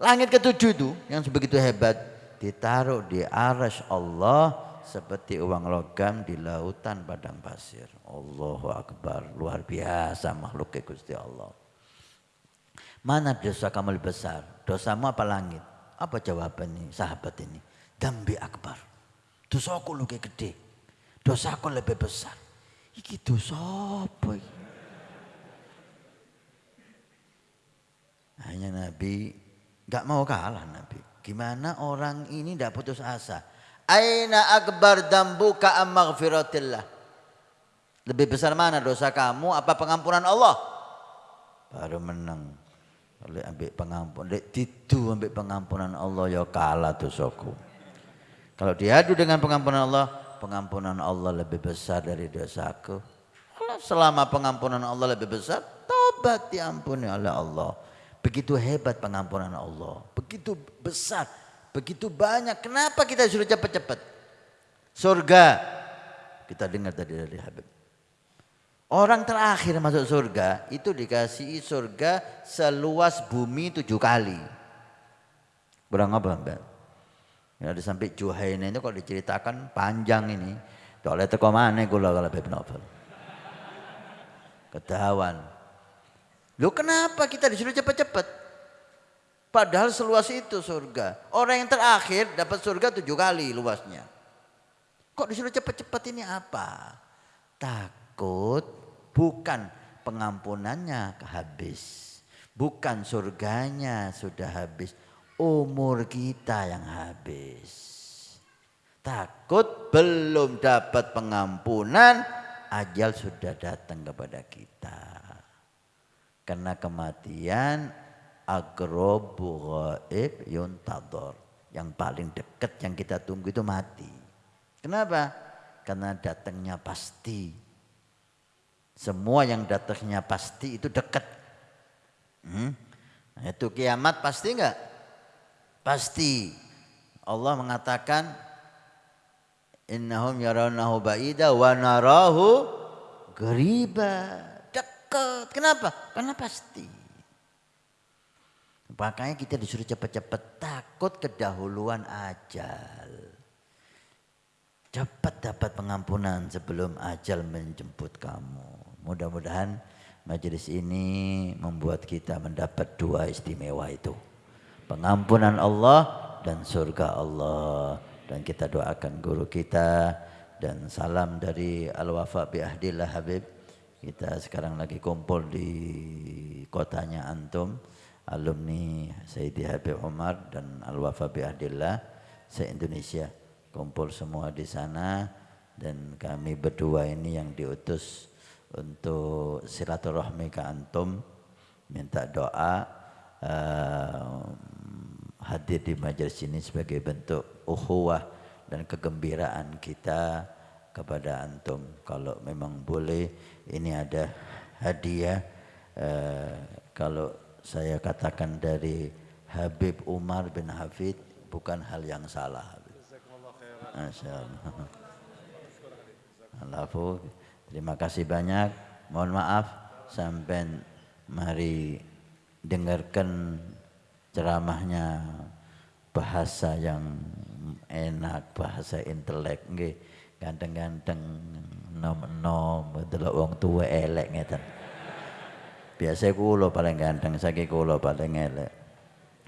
Langit ketujuh itu yang sebegitu hebat ditaruh di aras Allah seperti uang logam di lautan padang pasir. Allahu Akbar, luar biasa makhluk Gusti Allah. Mana dosa kamu lebih besar? Dosamu apa langit? Apa jawabannya sahabat ini? Dambi akbar. Dosaku lebih gede. Dosaku lebih besar. Iki dosa apa? Hanya Nabi nggak mau kalah Nabi. Gimana orang ini tidak putus asa? Aina akbar dambuka am? Lebih besar mana dosa kamu apa pengampunan Allah? Baru menang. Oleh ambil pengampunan, lek tidu ambil pengampunan Allah ya kalah dosaku. Kalau diadu dengan pengampunan Allah, pengampunan Allah lebih besar dari dosaku. Selama pengampunan Allah lebih besar, tobat diampuni oleh Allah. Begitu hebat pengampunan Allah, begitu besar, begitu banyak. Kenapa kita suruh cepat-cepat? Surga, kita dengar tadi dari Habib. Orang terakhir masuk surga itu dikasih surga seluas bumi tujuh kali. Kurang apa mbak? Ya, sampai Juhaina itu kalau diceritakan panjang ini. Oleh teko mana gula kalau Habib Novel. Ketahuan. Lu kenapa kita disuruh cepat-cepat? Padahal seluas itu surga. Orang yang terakhir dapat surga tujuh kali luasnya. Kok disuruh cepat-cepat ini apa? Takut bukan pengampunannya habis. Bukan surganya sudah habis. Umur kita yang habis. Takut belum dapat pengampunan, ajal sudah datang kepada kita. Karena kematian agrobu ghaib yuntador. Yang paling dekat yang kita tunggu itu mati. Kenapa? Karena datangnya pasti. Semua yang datangnya pasti itu dekat. Hmm? Nah, itu kiamat pasti enggak? Pasti. Allah mengatakan Innahum yarawnahu ba'ida wa narahu geriba. Dekat. Kenapa? Karena pasti. Makanya kita disuruh cepat-cepat takut kedahuluan ajal. Cepat dapat pengampunan sebelum ajal menjemput kamu. Mudah-mudahan majelis ini membuat kita mendapat dua istimewa itu. Pengampunan Allah dan surga Allah. Dan kita doakan guru kita. Dan salam dari Al-Wafa bi Ahdillah Habib. Kita sekarang lagi kumpul di kotanya Antum, alumni Sayyidi Habib Umar dan Al-Wafa bi Ahdillah se-Indonesia. Kumpul semua di sana. Dan kami berdua ini yang diutus untuk silaturahmi ke Antum, minta doa uh, hadir di majelis ini sebagai bentuk ukhuwah dan kegembiraan kita kepada antum. Kalau memang boleh ini ada hadiah uh, kalau saya katakan dari Habib Umar bin Hafid bukan hal yang salah. Masya Allah. Alafu, terima kasih banyak. Mohon maaf sampai mari dengarkan ceramahnya bahasa yang enak, bahasa intelek nggih. Ganteng-ganteng nom-nom delok wong tuwa elek ngeten. Biasa kula paling ganteng, saiki kula paling elek.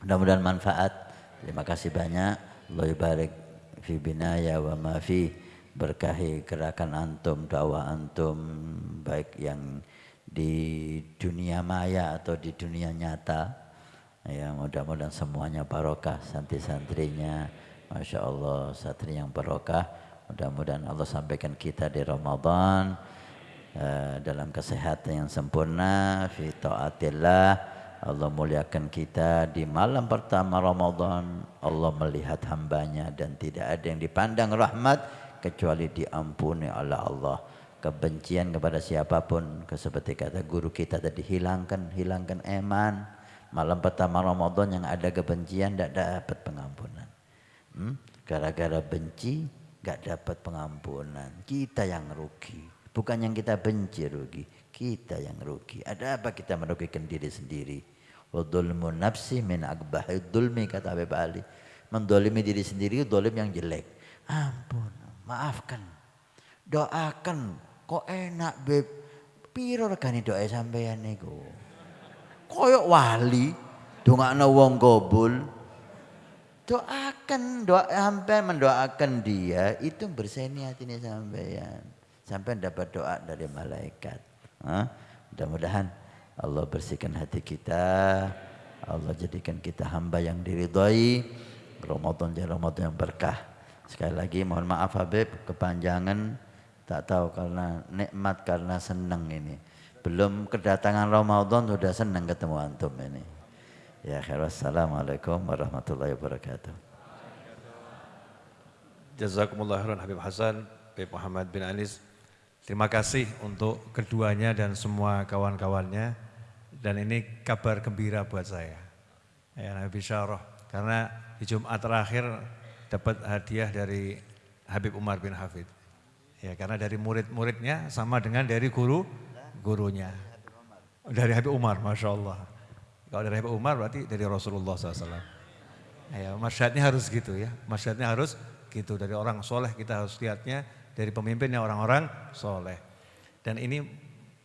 Mudah-mudahan manfaat. Terima kasih banyak. Allah barik fi binaya wa ma fi berkahi gerakan antum, dakwah antum baik yang di dunia maya atau di dunia nyata Ya mudah-mudahan semuanya barokah santri-santrinya. Masya Allah santri yang barokah. Mudah-mudahan Allah sampaikan kita di Ramadan uh, dalam kesehatan yang sempurna. Fi ta'atillah. Allah muliakan kita di malam pertama Ramadan. Allah melihat hambanya dan tidak ada yang dipandang rahmat kecuali diampuni oleh Allah. Kebencian kepada siapa pun, seperti kata guru kita tadi, hilangkan, hilangkan eman Malam pertama Ramadan yang ada kebencian tidak dapat pengampunan. Hmm? Gara-gara benci gak dapat pengampunan. Kita yang rugi. Bukan yang kita benci rugi. Kita yang rugi. Ada apa kita merugikan diri sendiri? Wadulmu nafsi min akbahi dulmi kata Habib Ali. Mendolimi diri sendiri dolim yang jelek. Ampun, maafkan. Doakan. Kok enak beb. Piro regani doa sampeyan niku? Koyok wali. Dongakno wong gobul. Doakan doa sampai mendoakan dia itu berseni hatinya sampean sampai dapat doa dari malaikat. Mudah-mudahan Allah bersihkan hati kita. Allah jadikan kita hamba yang diridhoi. Ramadan jadi Ramadan yang berkah. Sekali lagi mohon maaf Habib kepanjangan. Tak tahu karena nikmat karena senang ini belum kedatangan Ramadan sudah senang ketemu antum ini. Ya khair wassalamualaikum warahmatullahi wabarakatuh. Jazakumullah khairan Habib Hasan, Habib Muhammad bin Anis. Terima kasih untuk keduanya dan semua kawan-kawannya. Dan ini kabar gembira buat saya. Ya Nabi Syarah. Karena di Jumat terakhir dapat hadiah dari Habib Umar bin Hafid. Ya karena dari murid-muridnya sama dengan dari guru gurunya. Dari Habib Umar, Masya Allah. Kalau dari Habib Umar berarti dari Rasulullah SAW. Ya, masyaraatnya harus gitu ya. Masyaraatnya harus gitu. Dari orang soleh kita harus lihatnya dari pemimpinnya orang-orang soleh. Dan ini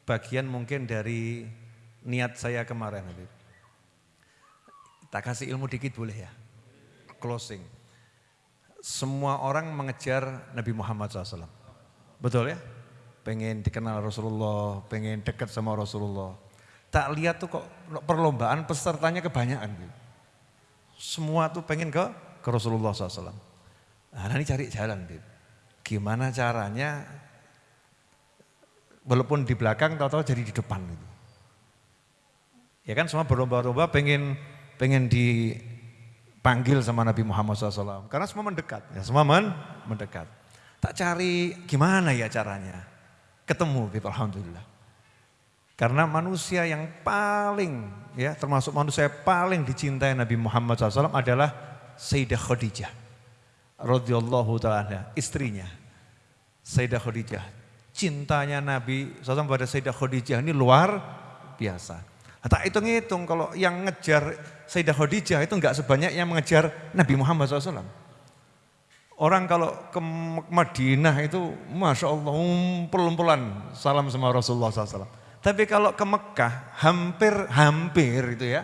bagian mungkin dari niat saya kemarin Habib. Tak kasih ilmu dikit boleh ya. Closing. Semua orang mengejar Nabi Muhammad SAW. Betul ya? Pengen dikenal Rasulullah, pengen dekat sama Rasulullah. Tak lihat tuh kok perlombaan pesertanya kebanyakan. Gitu. Semua tuh pengen ke ke Rasulullah SAW. Nah ini cari jalan. Gitu. Gimana caranya walaupun di belakang tahu-tahu jadi di depan. Gitu. Ya kan semua berlomba-lomba pengen pengen dipanggil sama Nabi Muhammad SAW. Karena semua mendekat, ya semua men mendekat. Tak cari gimana ya caranya ketemu gitu alhamdulillah. Karena manusia yang paling ya termasuk manusia yang paling dicintai Nabi Muhammad SAW adalah Sayyidah Khadijah radhiyallahu taala istrinya. Sayyidah Khadijah. Cintanya Nabi SAW pada Sayyidah Khadijah ini luar biasa. Nah, tak hitung-hitung kalau yang ngejar Sayyidah Khadijah itu enggak sebanyak yang mengejar Nabi Muhammad SAW. Orang kalau ke Madinah itu Masya Allah umpul-umpulan salam sama Rasulullah SAW. Tapi kalau ke Mekah hampir-hampir itu ya.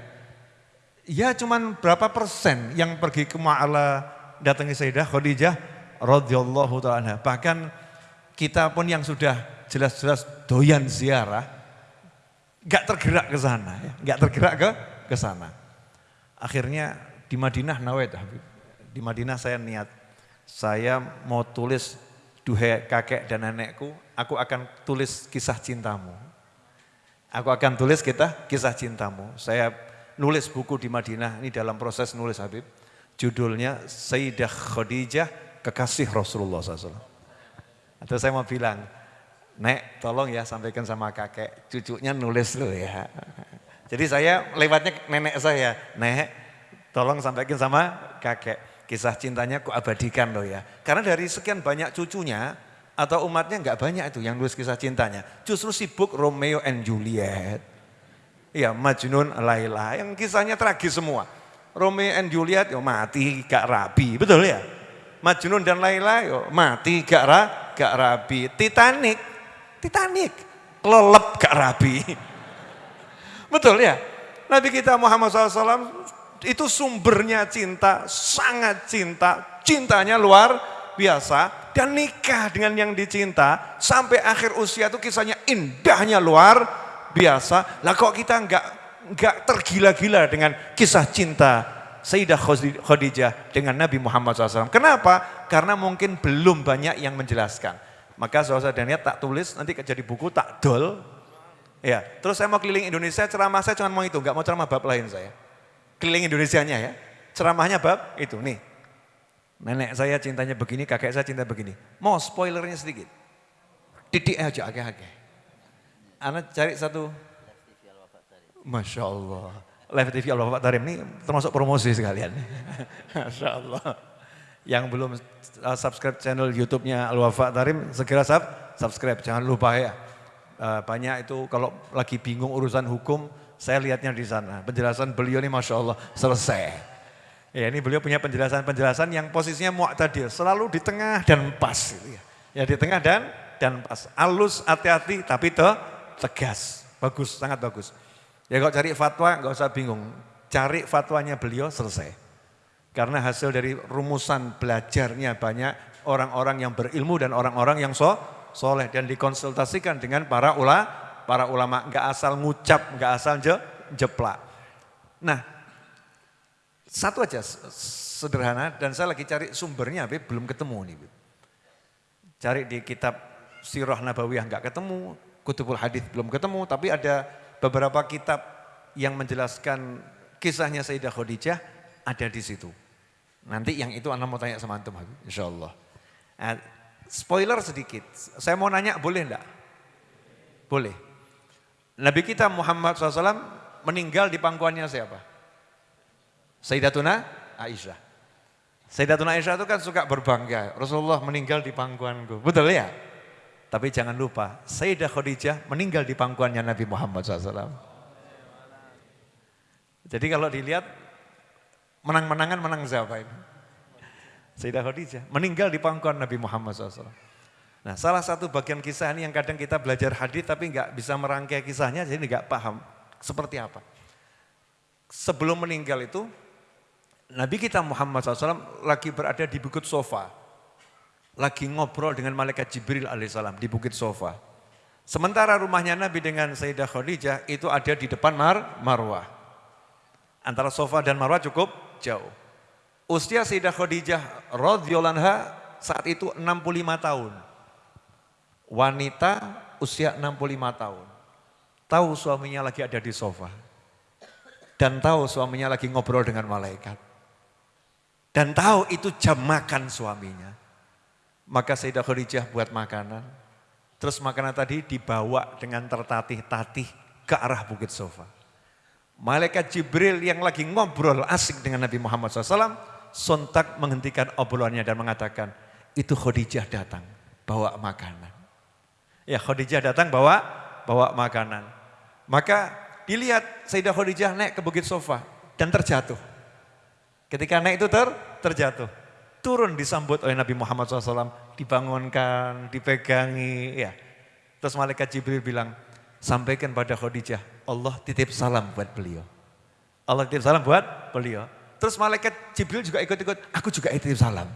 Ya cuman berapa persen yang pergi ke Ma'ala datangi Sayyidah Khadijah radhiyallahu ta'ala. Bahkan kita pun yang sudah jelas-jelas doyan ziarah, gak tergerak ke sana, ya. gak tergerak ke ke sana. Akhirnya di Madinah nawait Habib. Di Madinah saya niat, saya mau tulis duhe kakek dan nenekku, aku akan tulis kisah cintamu. Aku akan tulis kita kisah cintamu. Saya nulis buku di Madinah, ini dalam proses nulis Habib. Judulnya Sayyidah Khadijah, kekasih Rasulullah SAW. Atau saya mau bilang, Nek tolong ya sampaikan sama kakek, cucunya nulis lu ya. Jadi saya lewatnya nenek saya, Nek tolong sampaikan sama kakek. Kisah cintanya ku abadikan loh ya. Karena dari sekian banyak cucunya atau umatnya nggak banyak itu yang nulis kisah cintanya. Justru sibuk Romeo and Juliet. Iya Majnun Laila yang kisahnya tragis semua. Romeo and Juliet yo mati gak rabi, betul ya? Majnun dan Laila yo mati gak, ra, gak rabi. Titanic Titanic. Kelelep gak rabi. Betul ya? Nabi kita Muhammad SAW itu sumbernya cinta, sangat cinta. Cintanya luar biasa. Dan nikah dengan yang dicinta sampai akhir usia itu kisahnya indahnya luar biasa. Lah kok kita enggak enggak tergila-gila dengan kisah cinta Sayyidah Khadijah dengan Nabi Muhammad SAW. Kenapa? Karena mungkin belum banyak yang menjelaskan. Maka saudara dan tak tulis, nanti jadi buku tak dol. Ya, terus saya mau keliling Indonesia, ceramah saya cuma mau itu, nggak mau ceramah bab lain saya. Keliling Indonesianya ya, ceramahnya bab itu nih. Nenek saya cintanya begini, kakek saya cinta begini. Mau spoilernya sedikit. Didik aja agak-agak. Anak cari satu. Masya Allah. Live TV Allah Bapak Tarim ini termasuk promosi sekalian. Masya Allah. Yang belum uh, subscribe channel YouTube-nya Al-Wafa Tarim, segera sub, subscribe. Jangan lupa ya. Uh, banyak itu kalau lagi bingung urusan hukum, saya lihatnya di sana. Penjelasan beliau ini Masya Allah selesai. Ya ini beliau punya penjelasan-penjelasan yang posisinya mu'tadil. Selalu di tengah dan pas. Ya. di tengah dan dan pas. Alus, hati-hati tapi te, tegas. Bagus, sangat bagus. Ya kalau cari fatwa nggak usah bingung. Cari fatwanya beliau selesai. Karena hasil dari rumusan belajarnya banyak orang-orang yang berilmu dan orang-orang yang so, soleh. Dan dikonsultasikan dengan para ula, para ulama. Enggak asal ngucap, enggak asal je, jeplak. Nah, satu aja sederhana dan saya lagi cari sumbernya, Bib, belum ketemu nih. Cari di kitab Sirah Nabawiyah enggak ketemu, Kutubul Hadis belum ketemu, tapi ada beberapa kitab yang menjelaskan kisahnya Sayyidah Khadijah ada di situ. Nanti yang itu anak mau tanya sama antum insya Allah. Nah, spoiler sedikit, saya mau nanya boleh enggak? Boleh. Nabi kita Muhammad SAW meninggal di pangkuannya siapa? Sayyidatuna Aisyah. Sayyidatuna Aisyah itu kan suka berbangga, Rasulullah meninggal di pangkuanku, betul ya? Tapi jangan lupa, Sayyidah Khadijah meninggal di pangkuannya Nabi Muhammad SAW. Jadi kalau dilihat Menang-menangan menang siapa ini? Sayyidah Khadijah meninggal di pangkuan Nabi Muhammad SAW. Nah salah satu bagian kisah ini yang kadang kita belajar hadis tapi nggak bisa merangkai kisahnya jadi nggak paham seperti apa. Sebelum meninggal itu Nabi kita Muhammad SAW lagi berada di bukit sofa. Lagi ngobrol dengan malaikat Jibril alaihissalam di bukit sofa. Sementara rumahnya Nabi dengan Sayyidah Khadijah itu ada di depan Mar Marwah. Antara sofa dan Marwah cukup jauh. Usia Sayyidah Khadijah radhiyallahu saat itu 65 tahun. Wanita usia 65 tahun. Tahu suaminya lagi ada di sofa. Dan tahu suaminya lagi ngobrol dengan malaikat. Dan tahu itu jam makan suaminya. Maka Sayyidah Khadijah buat makanan. Terus makanan tadi dibawa dengan tertatih-tatih ke arah bukit sofa. Malaikat Jibril yang lagi ngobrol asik dengan Nabi Muhammad SAW, sontak menghentikan obrolannya dan mengatakan, itu Khadijah datang. bawa makanan. Ya Khadijah datang bawa bawa makanan. Maka dilihat Sayyidah Khadijah naik ke Bukit Sofa dan terjatuh. Ketika naik itu ter, terjatuh. Turun disambut oleh Nabi Muhammad SAW, dibangunkan, dipegangi. ya. Terus malaikat Jibril bilang, sampaikan pada Khadijah, Allah titip salam buat beliau. Allah titip salam buat beliau. Terus malaikat Jibril juga ikut-ikut, aku juga titip salam.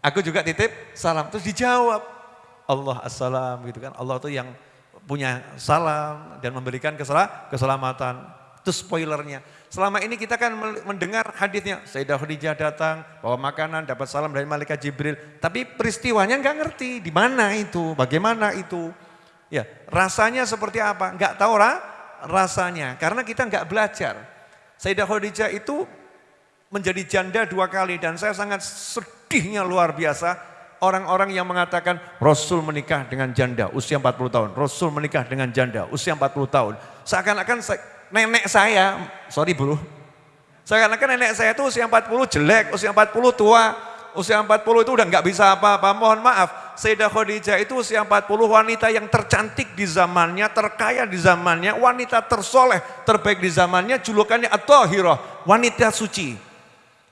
Aku juga titip salam. Terus dijawab, Allah assalam gitu kan. Allah tuh yang punya salam dan memberikan keselamatan. Itu spoilernya. Selama ini kita kan mendengar hadisnya, Sayyidah Khadijah datang, bawa makanan, dapat salam dari malaikat Jibril. Tapi peristiwanya nggak ngerti, di mana itu, bagaimana itu. Ya, rasanya seperti apa? Nggak tahu lah rasanya, karena kita nggak belajar. Sayyidah Khadijah itu menjadi janda dua kali dan saya sangat sedihnya luar biasa orang-orang yang mengatakan Rasul menikah dengan janda usia 40 tahun, Rasul menikah dengan janda usia 40 tahun. Seakan-akan nenek saya, sorry bro, seakan-akan nenek saya itu usia 40 jelek, usia 40 tua, usia 40 itu udah nggak bisa apa-apa. Mohon maaf, Sayyidah Khadijah itu usia 40 wanita yang tercantik di zamannya, terkaya di zamannya, wanita tersoleh, terbaik di zamannya, julukannya At-Tahirah, wanita suci.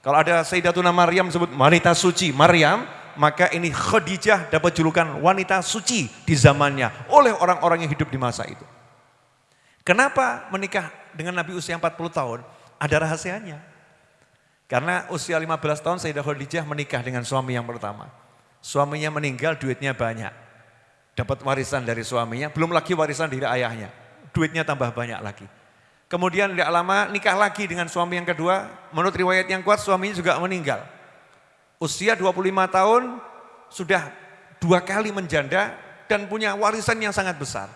Kalau ada Sayyidatuna Maryam sebut wanita suci, Maryam, maka ini Khadijah dapat julukan wanita suci di zamannya oleh orang-orang yang hidup di masa itu. Kenapa menikah dengan Nabi usia 40 tahun? Ada rahasianya. Karena usia 15 tahun Sayyidah Khadijah menikah dengan suami yang pertama. Suaminya meninggal, duitnya banyak. Dapat warisan dari suaminya, belum lagi warisan dari ayahnya. Duitnya tambah banyak lagi. Kemudian tidak lama nikah lagi dengan suami yang kedua. Menurut riwayat yang kuat suaminya juga meninggal. Usia 25 tahun sudah dua kali menjanda dan punya warisan yang sangat besar.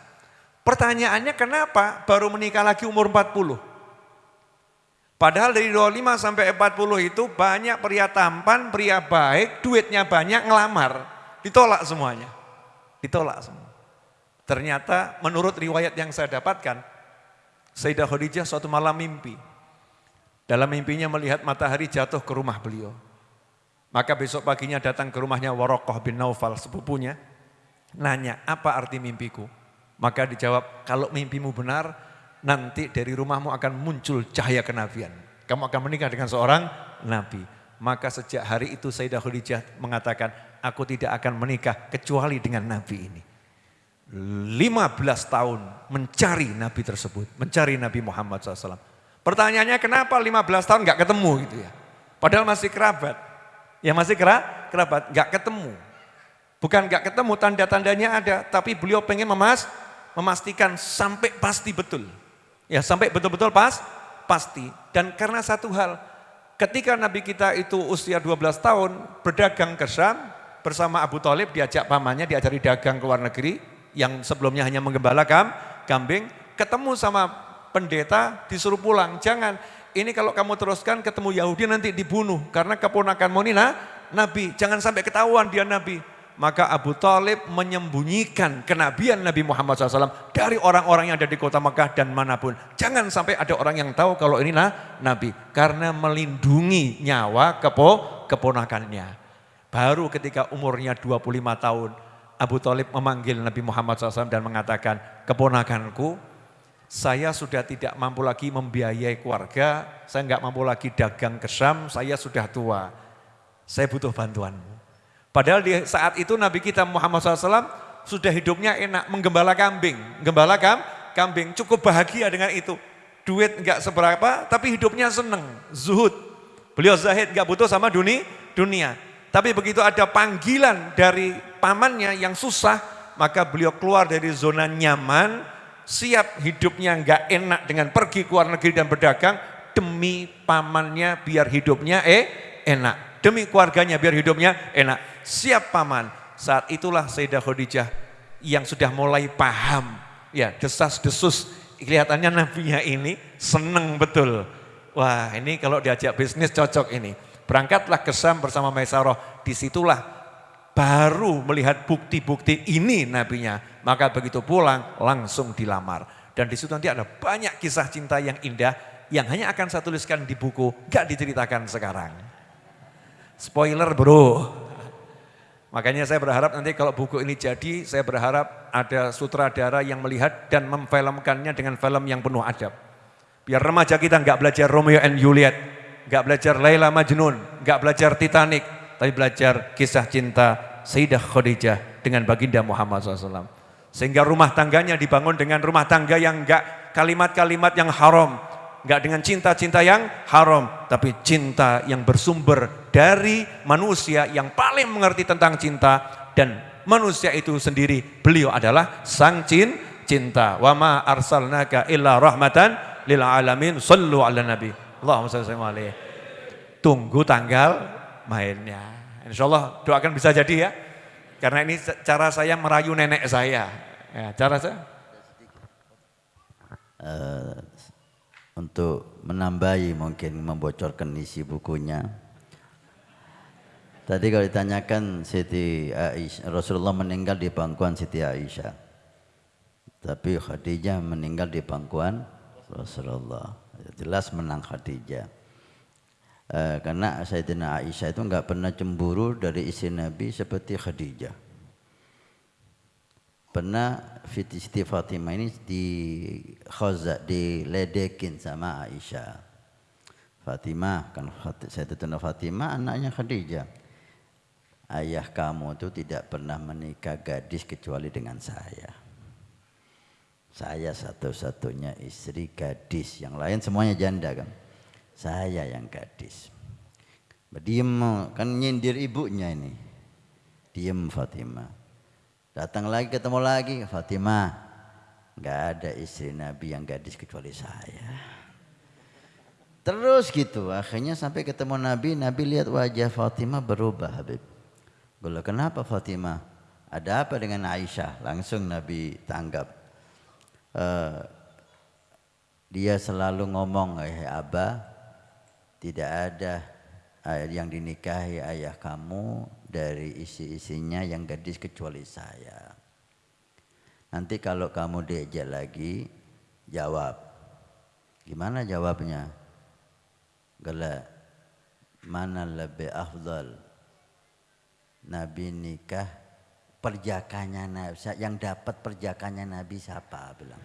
Pertanyaannya kenapa baru menikah lagi umur 40? Padahal dari 25 sampai 40 itu banyak pria tampan, pria baik, duitnya banyak, ngelamar. Ditolak semuanya. Ditolak semua. Ternyata menurut riwayat yang saya dapatkan, Sayyidah Khadijah suatu malam mimpi. Dalam mimpinya melihat matahari jatuh ke rumah beliau. Maka besok paginya datang ke rumahnya Warokoh bin Naufal sepupunya. Nanya, apa arti mimpiku? Maka dijawab, kalau mimpimu benar, nanti dari rumahmu akan muncul cahaya kenabian. Kamu akan menikah dengan seorang nabi. Maka sejak hari itu Sayyidah Khadijah mengatakan, aku tidak akan menikah kecuali dengan nabi ini. 15 tahun mencari nabi tersebut, mencari Nabi Muhammad SAW. Pertanyaannya kenapa 15 tahun gak ketemu gitu ya. Padahal masih kerabat. Ya masih kerabat, gak ketemu. Bukan gak ketemu, tanda-tandanya ada. Tapi beliau pengen memas, memastikan sampai pasti betul. Ya sampai betul-betul pas, pasti. Dan karena satu hal, ketika Nabi kita itu usia 12 tahun berdagang ke Syam bersama Abu Talib diajak pamannya diajari dagang ke luar negeri yang sebelumnya hanya menggembala kam, kambing, ketemu sama pendeta disuruh pulang. Jangan, ini kalau kamu teruskan ketemu Yahudi nanti dibunuh karena keponakan Monina Nabi. Jangan sampai ketahuan dia Nabi maka Abu Talib menyembunyikan kenabian Nabi Muhammad SAW dari orang-orang yang ada di kota Mekah dan mana pun. Jangan sampai ada orang yang tahu kalau ini nah, Nabi. Karena melindungi nyawa kepo, keponakannya. Baru ketika umurnya 25 tahun, Abu Talib memanggil Nabi Muhammad SAW dan mengatakan, keponakanku, saya sudah tidak mampu lagi membiayai keluarga, saya nggak mampu lagi dagang ke Syam, saya sudah tua. Saya butuh bantuanmu. Padahal di saat itu Nabi kita Muhammad SAW sudah hidupnya enak menggembala kambing. Gembala kam, kambing cukup bahagia dengan itu. Duit enggak seberapa tapi hidupnya seneng, zuhud. Beliau zahid enggak butuh sama dunia, dunia. Tapi begitu ada panggilan dari pamannya yang susah, maka beliau keluar dari zona nyaman, siap hidupnya enggak enak dengan pergi ke luar negeri dan berdagang demi pamannya biar hidupnya eh enak. Demi keluarganya biar hidupnya enak siap paman. Saat itulah Sayyidah Khadijah yang sudah mulai paham. Ya, desas-desus kelihatannya nabinya ini seneng betul. Wah ini kalau diajak bisnis cocok ini. Berangkatlah ke Sam bersama Maisarah. Di situlah baru melihat bukti-bukti ini nabinya. Maka begitu pulang langsung dilamar. Dan di situ nanti ada banyak kisah cinta yang indah yang hanya akan saya tuliskan di buku, gak diceritakan sekarang. Spoiler bro. Makanya saya berharap nanti kalau buku ini jadi, saya berharap ada sutradara yang melihat dan memfilmkannya dengan film yang penuh adab. Biar remaja kita nggak belajar Romeo and Juliet, nggak belajar Laila Majnun, nggak belajar Titanic, tapi belajar kisah cinta Sayyidah Khadijah dengan baginda Muhammad SAW. Sehingga rumah tangganya dibangun dengan rumah tangga yang enggak kalimat-kalimat yang haram, enggak dengan cinta-cinta yang haram, tapi cinta yang bersumber dari manusia yang paling mengerti tentang cinta dan manusia itu sendiri beliau adalah sang cin, cinta. Wa ma arsalnaka illa rahmatan lil alamin. Sallu ala nabi. Allahumma shalli alaihi. Tunggu tanggal mainnya. Insya Allah doakan bisa jadi ya. Karena ini cara saya merayu nenek saya. Ya, cara saya. Uh, untuk menambahi mungkin membocorkan isi bukunya. Tadi kalau ditanyakan Siti Aisyah, Rasulullah meninggal di pangkuan Siti Aisyah. Tapi Khadijah meninggal di pangkuan Rasulullah. Jelas menang Khadijah. Uh, karena Sayyidina Aisyah itu enggak pernah cemburu dari istri Nabi seperti Khadijah. Pernah Siti Fatimah ini di khoza, diledekin sama Aisyah. Fatimah kan Sayyidina Fatimah anaknya Khadijah. Ayah kamu itu tidak pernah menikah gadis kecuali dengan saya. Saya satu-satunya istri gadis, yang lain semuanya janda kan saya yang gadis. Diem kan nyindir ibunya ini. Diem Fatimah. Datang lagi ketemu lagi Fatimah. Enggak ada istri Nabi yang gadis kecuali saya. Terus gitu, akhirnya sampai ketemu Nabi, Nabi lihat wajah Fatimah berubah Habib. Gue kenapa Fatimah? Ada apa dengan Aisyah? Langsung Nabi tanggap. Uh, dia selalu ngomong, eh Abah, tidak ada yang dinikahi ayah kamu dari isi-isinya yang gadis kecuali saya. Nanti kalau kamu diajak lagi, jawab. Gimana jawabnya? Gala, mana lebih afdal? Nabi nikah perjakanya Nabi, yang dapat perjakanya Nabi siapa bilang.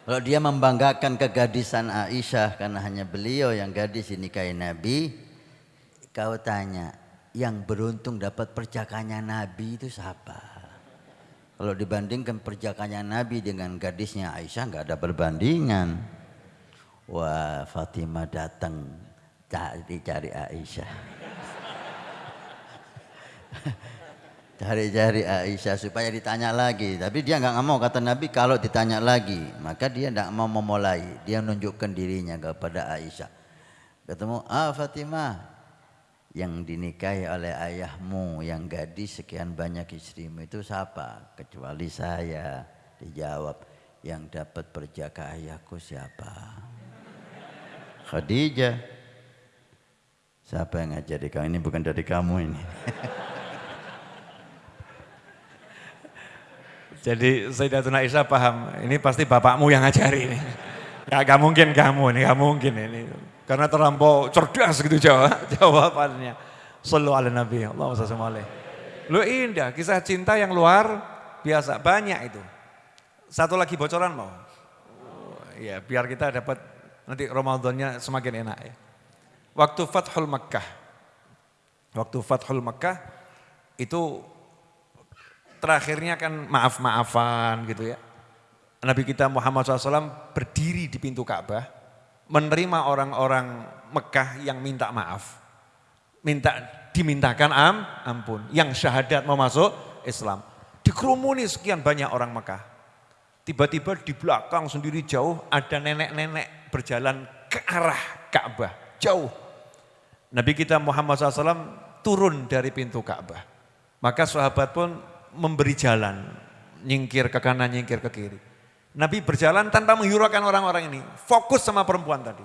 Kalau dia membanggakan kegadisan Aisyah karena hanya beliau yang gadis dinikahi Nabi, kau tanya, yang beruntung dapat perjakannya Nabi itu siapa? Kalau dibandingkan perjakannya Nabi dengan gadisnya Aisyah nggak ada perbandingan. Wah Fatimah datang cari-cari Aisyah. cari-cari Aisyah supaya ditanya lagi. Tapi dia nggak mau kata Nabi kalau ditanya lagi, maka dia tidak mau memulai. Dia menunjukkan dirinya kepada Aisyah. Ketemu, ah Fatimah, yang dinikahi oleh ayahmu yang gadis sekian banyak istrimu itu siapa? Kecuali saya. Dijawab, yang dapat perjaka ayahku siapa? Khadijah. Siapa yang ngajari kamu? Ini bukan dari kamu ini. Jadi Sayyidatuna Aisyah paham, ini pasti bapakmu yang ngajari ini. Ya gak mungkin kamu ini, gak mungkin ini. Karena terlampau cerdas gitu jawab, jawabannya. Sallu ala Nabi, Allahumma salli Lu indah, kisah cinta yang luar biasa, banyak itu. Satu lagi bocoran mau? ya biar kita dapat nanti Ramadannya semakin enak ya. Waktu Fathul Makkah, waktu Fathul Makkah itu terakhirnya kan maaf-maafan gitu ya. Nabi kita Muhammad SAW berdiri di pintu Ka'bah, menerima orang-orang Mekah yang minta maaf. Minta dimintakan am, ampun. Yang syahadat mau masuk Islam. Dikerumuni sekian banyak orang Mekah. Tiba-tiba di belakang sendiri jauh ada nenek-nenek berjalan ke arah Ka'bah. Jauh. Nabi kita Muhammad SAW turun dari pintu Ka'bah. Maka sahabat pun memberi jalan, nyingkir ke kanan, nyingkir ke kiri. Nabi berjalan tanpa menghiraukan orang-orang ini, fokus sama perempuan tadi.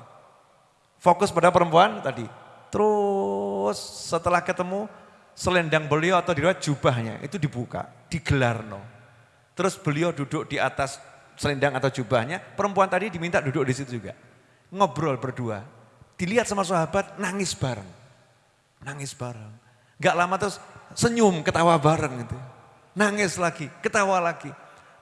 Fokus pada perempuan tadi. Terus setelah ketemu selendang beliau atau di jubahnya itu dibuka, digelar no. Terus beliau duduk di atas selendang atau jubahnya, perempuan tadi diminta duduk di situ juga. Ngobrol berdua. Dilihat sama sahabat, nangis bareng. nangis bareng. Gak lama terus senyum, ketawa bareng gitu. Nangis lagi, ketawa lagi.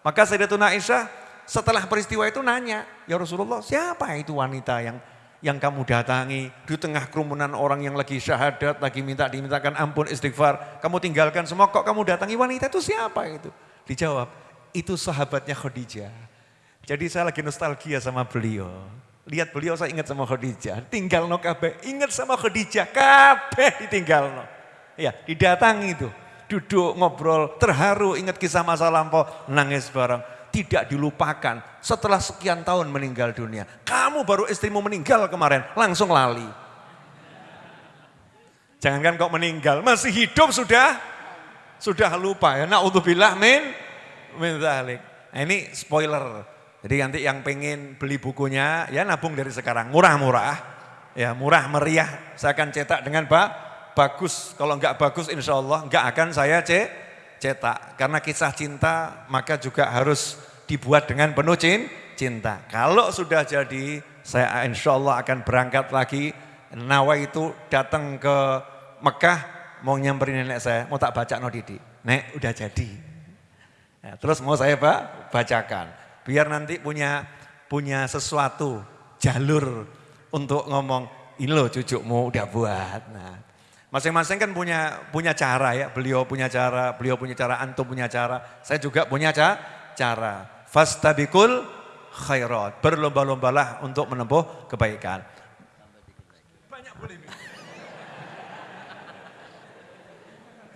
Maka Sayyidatuna Aisyah setelah peristiwa itu nanya, ya Rasulullah siapa itu wanita yang yang kamu datangi di tengah kerumunan orang yang lagi syahadat, lagi minta dimintakan ampun istighfar, kamu tinggalkan semua kok kamu datangi wanita itu siapa itu? Dijawab, itu sahabatnya Khadijah. Jadi saya lagi nostalgia sama beliau. Lihat beliau saya ingat sama Khadijah, tinggal no kabe, ingat sama Khadijah, kabe ditinggal no. Ya, didatangi itu, duduk ngobrol, terharu, ingat kisah masa lampau, nangis bareng tidak dilupakan setelah sekian tahun meninggal dunia. Kamu baru istrimu meninggal kemarin, langsung lali. Jangankan kok meninggal, masih hidup sudah sudah lupa ya. Naudzubillah min min zalik. Nah, ini spoiler. Jadi nanti yang pengen beli bukunya ya nabung dari sekarang, murah-murah. Ya murah meriah, saya akan cetak dengan ba bagus. Kalau enggak bagus insya Allah enggak akan saya cetak. Karena kisah cinta maka juga harus dibuat dengan penuh cinta. Kalau sudah jadi saya insya Allah akan berangkat lagi. Nawa itu datang ke Mekah mau nyamperin nenek saya, mau tak baca no Didi. Nek udah jadi. Ya, terus mau saya pak bacakan. Biar nanti punya punya sesuatu jalur untuk ngomong ini loh cucumu udah buat. Nah, Masing-masing kan punya punya cara ya, beliau punya cara, beliau punya cara, antum punya cara, saya juga punya ca cara. Fastabikul khairat, berlomba-lombalah untuk menempuh kebaikan. Banyak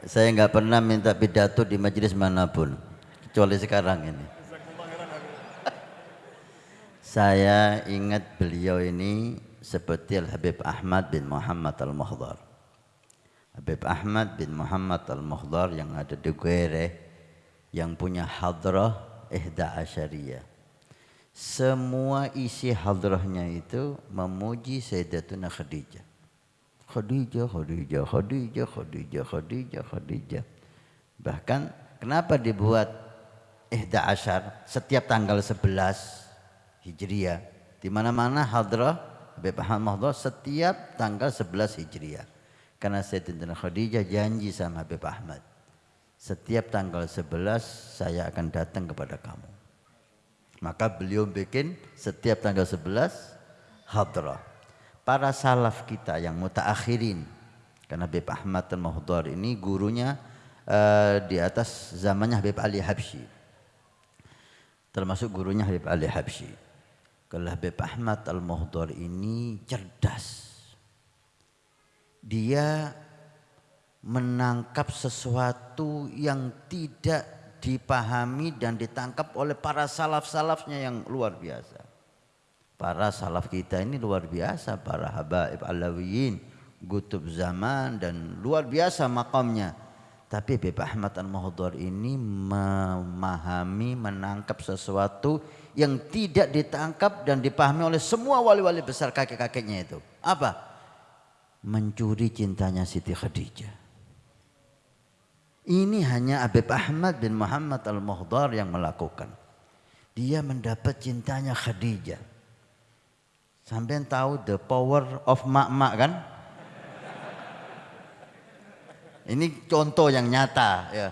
Saya nggak pernah minta pidato di majelis mana pun, kecuali sekarang ini. Saya ingat beliau ini seperti Al Habib Ahmad bin Muhammad Al Muhdar. Habib Ahmad bin Muhammad Al-Muhdar yang ada di Guere yang punya hadrah Ihda Asyariyah. Semua isi hadrahnya itu memuji Sayyidatuna Khadijah. Khadijah, Khadijah, Khadijah, Khadijah, Khadijah, Khadijah. Bahkan kenapa dibuat Ihda Asyar setiap tanggal 11 Hijriah. Di mana-mana hadrah Habib Ahmad Muhdar setiap tanggal 11 Hijriah. Karena Sayyidatina Khadijah janji sama Habib Ahmad. Setiap tanggal 11 saya akan datang kepada kamu. Maka beliau bikin setiap tanggal 11 hadrah. Para salaf kita yang mutaakhirin. Karena Habib Ahmad al-Muhdar ini gurunya uh, di atas zamannya Habib Ali Habsyi. Termasuk gurunya Habib Ali Habsyi. Kalau Habib Ahmad al-Muhdar ini cerdas dia menangkap sesuatu yang tidak dipahami dan ditangkap oleh para salaf-salafnya yang luar biasa. Para salaf kita ini luar biasa, para habaib alawiyin, gutub zaman dan luar biasa makamnya. Tapi Habib Ahmad Al-Muhdar ini memahami, menangkap sesuatu yang tidak ditangkap dan dipahami oleh semua wali-wali besar kakek-kakeknya itu. Apa? Mencuri cintanya Siti Khadijah. Ini hanya Habib Ahmad bin Muhammad Al-Muhdar yang melakukan. Dia mendapat cintanya Khadijah. Sampai tahu the power of mak-mak kan? Ini contoh yang nyata ya.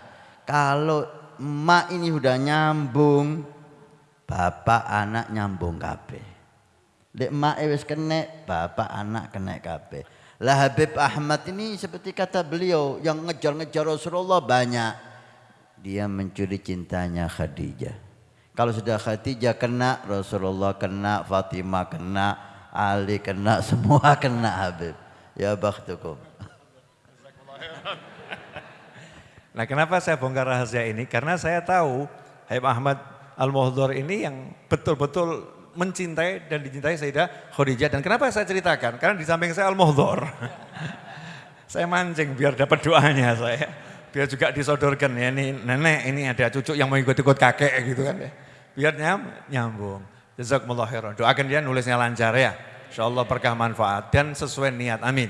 Kalau emak ini udah nyambung, bapak anak nyambung kabeh. Lek emak wis kena, bapak anak kena kabeh. Lah Habib Ahmad ini seperti kata beliau yang ngejar-ngejar Rasulullah banyak. Dia mencuri cintanya Khadijah. Kalau sudah Khadijah kena, Rasulullah kena, Fatimah kena, Ali kena, semua kena Habib. Ya bakhtukum. Nah kenapa saya bongkar rahasia ini? Karena saya tahu Habib Ahmad Al-Muhdar ini yang betul-betul mencintai dan dicintai Sayyidah Khadijah. Dan kenapa saya ceritakan? Karena di samping saya Al-Muhdhar. saya mancing biar dapat doanya saya. Biar juga disodorkan ya ini nenek ini ada cucu yang mau ikut-ikut kakek gitu kan ya. Biar nyam, nyambung. Jazakumullah khairan. Doakan dia nulisnya lancar ya. Insya Allah berkah manfaat dan sesuai niat. Amin.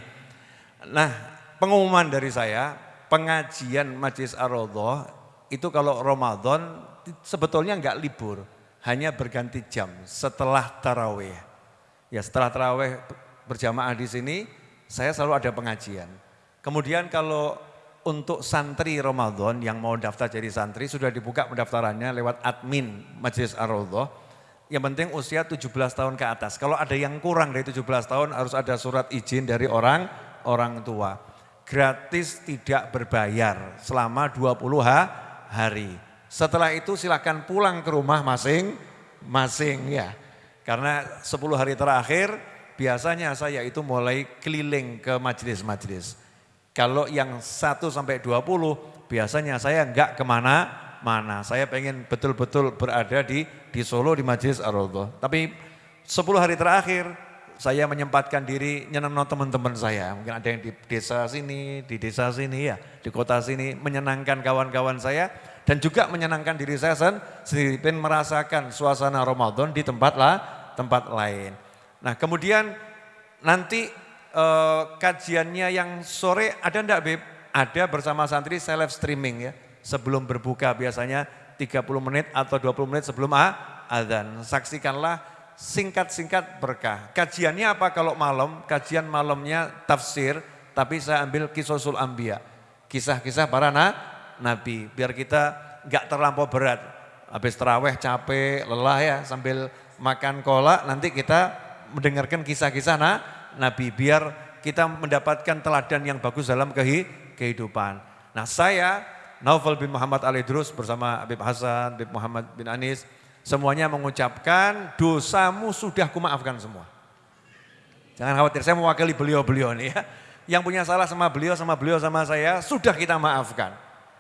Nah pengumuman dari saya, pengajian Majlis Ar-Rodhoh itu kalau Ramadan sebetulnya enggak libur hanya berganti jam setelah tarawih. Ya setelah tarawih berjamaah di sini, saya selalu ada pengajian. Kemudian kalau untuk santri Ramadan yang mau daftar jadi santri sudah dibuka pendaftarannya lewat admin Majelis Ar-Raudhah. Yang penting usia 17 tahun ke atas. Kalau ada yang kurang dari 17 tahun harus ada surat izin dari orang orang tua. Gratis tidak berbayar selama 20 hari. Setelah itu silakan pulang ke rumah masing-masing ya. Karena 10 hari terakhir biasanya saya itu mulai keliling ke majelis-majelis. Kalau yang 1 sampai 20 biasanya saya enggak ke mana-mana. Saya pengen betul-betul berada di di Solo di Majelis ar Tapi 10 hari terakhir saya menyempatkan diri nyenang teman-teman saya. Mungkin ada yang di desa sini, di desa sini ya, di kota sini. Menyenangkan kawan-kawan saya dan juga menyenangkan diri saya sendiri. Pengen merasakan suasana Ramadan di tempat lah, tempat lain. Nah kemudian nanti uh, kajiannya yang sore ada enggak Beb? Ada bersama santri saya live streaming ya. Sebelum berbuka biasanya 30 menit atau 20 menit sebelum azan. Saksikanlah singkat-singkat berkah. Kajiannya apa kalau malam? Kajian malamnya tafsir, tapi saya ambil kisosul ambia. Kisah-kisah para na, nabi. Biar kita enggak terlampau berat. Habis terawih capek, lelah ya sambil makan kolak nanti kita mendengarkan kisah-kisah na, Nabi biar kita mendapatkan teladan yang bagus dalam kehidupan. Nah saya Naufal bin Muhammad Ali Drus bersama Habib Hasan, Habib Muhammad bin Anis, semuanya mengucapkan dosamu sudah kumaafkan semua. Jangan khawatir, saya mewakili beliau-beliau nih ya. Yang punya salah sama beliau, sama beliau, sama saya, sudah kita maafkan.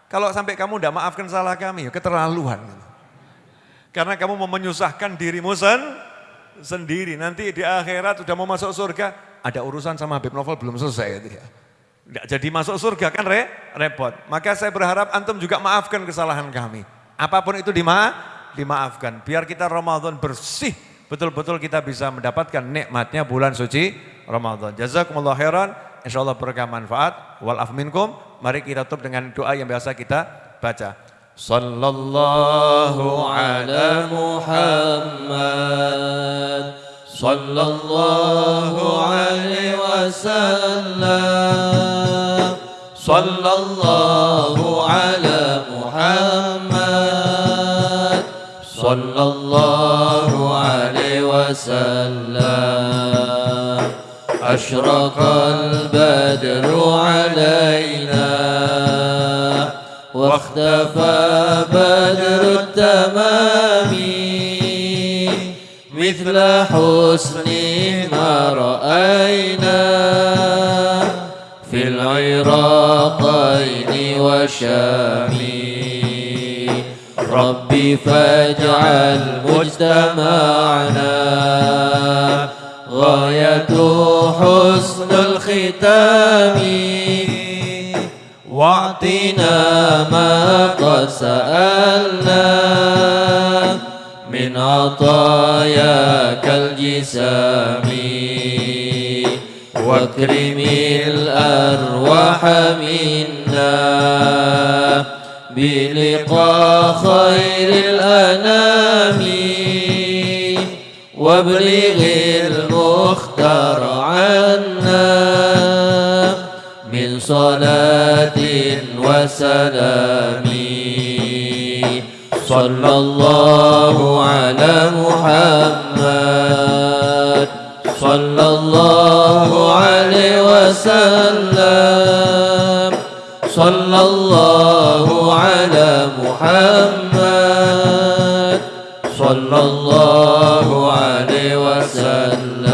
Kalau sampai kamu tidak maafkan salah kami, ya keterlaluan. Karena kamu mau menyusahkan dirimu sendiri sendiri. Nanti di akhirat sudah mau masuk surga, ada urusan sama Habib Novel belum selesai ya. Tidak jadi masuk surga kan re, repot. Maka saya berharap antum juga maafkan kesalahan kami. Apa pun itu dima, dimaafkan. Biar kita Ramadan bersih. Betul-betul kita bisa mendapatkan nikmatnya bulan suci Ramadan. Jazakumullah khairan. Insya Allah berkah manfaat. Wal afminkum. Mari kita tutup dengan doa yang biasa kita baca. Sallallahu ala Muhammad. Sallallahu alaihi wasallam. Sallallahu ala Muhammad. Sallallahu alaihi wasallam. أشرق البدر علينا واختفى بدر التمام مثل حسن ما رأينا في العراقين والشام ربي فاجعل مجتمعنا غاية حسن الختام. واعطنا ما قد سألنا من عطاياك الجسام. واكرم الأرواح منا بلقاء خير الأنام. وابلغ المختار عنا صلاة وسلام. صلى الله على محمد. صلى الله عليه وسلم. صلى الله على محمد. صلى الله عليه وسلم.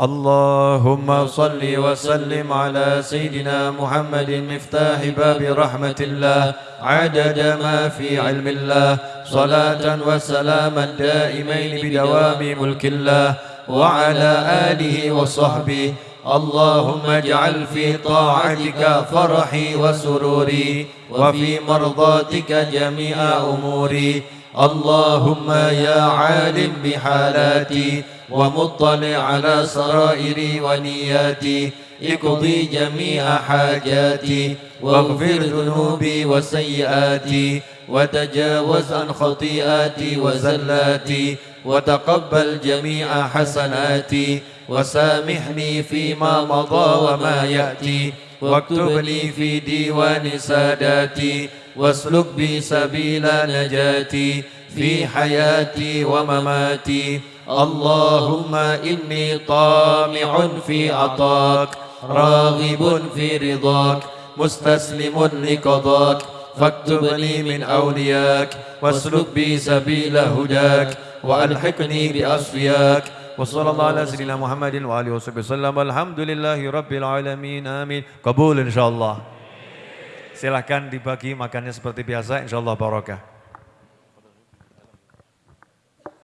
اللهم صل وسلم على سيدنا محمد مفتاح باب رحمة الله عدد ما في علم الله صلاة وسلاما دائمين بدوام ملك الله وعلى آله وصحبه اللهم اجعل في طاعتك فرحي وسروري وفي مرضاتك جميع أموري اللهم يا عالم بحالاتي ومطلع على سرائري ونياتي اقضي جميع حاجاتي واغفر ذنوبي وسيئاتي وتجاوز عن خطيئاتي وزلاتي وتقبل جميع حسناتي وسامحني فيما مضى وما يأتي واكتب لي في ديوان ساداتي واسلك بي سبيل نجاتي في حياتي ومماتي. اللهم إني طامع في عطاك راغب في رضاك مستسلم لقضاك فاكتب لي من أولياك واسلك بي سبيل هداك وألحقني بأصفياك. وصلى الله على سيدنا محمد وآله وصحبه وسلم. الحمد لله رب العالمين آمين. قبول إن شاء الله. silahkan dibagi makannya seperti biasa. Insya Allah barokah.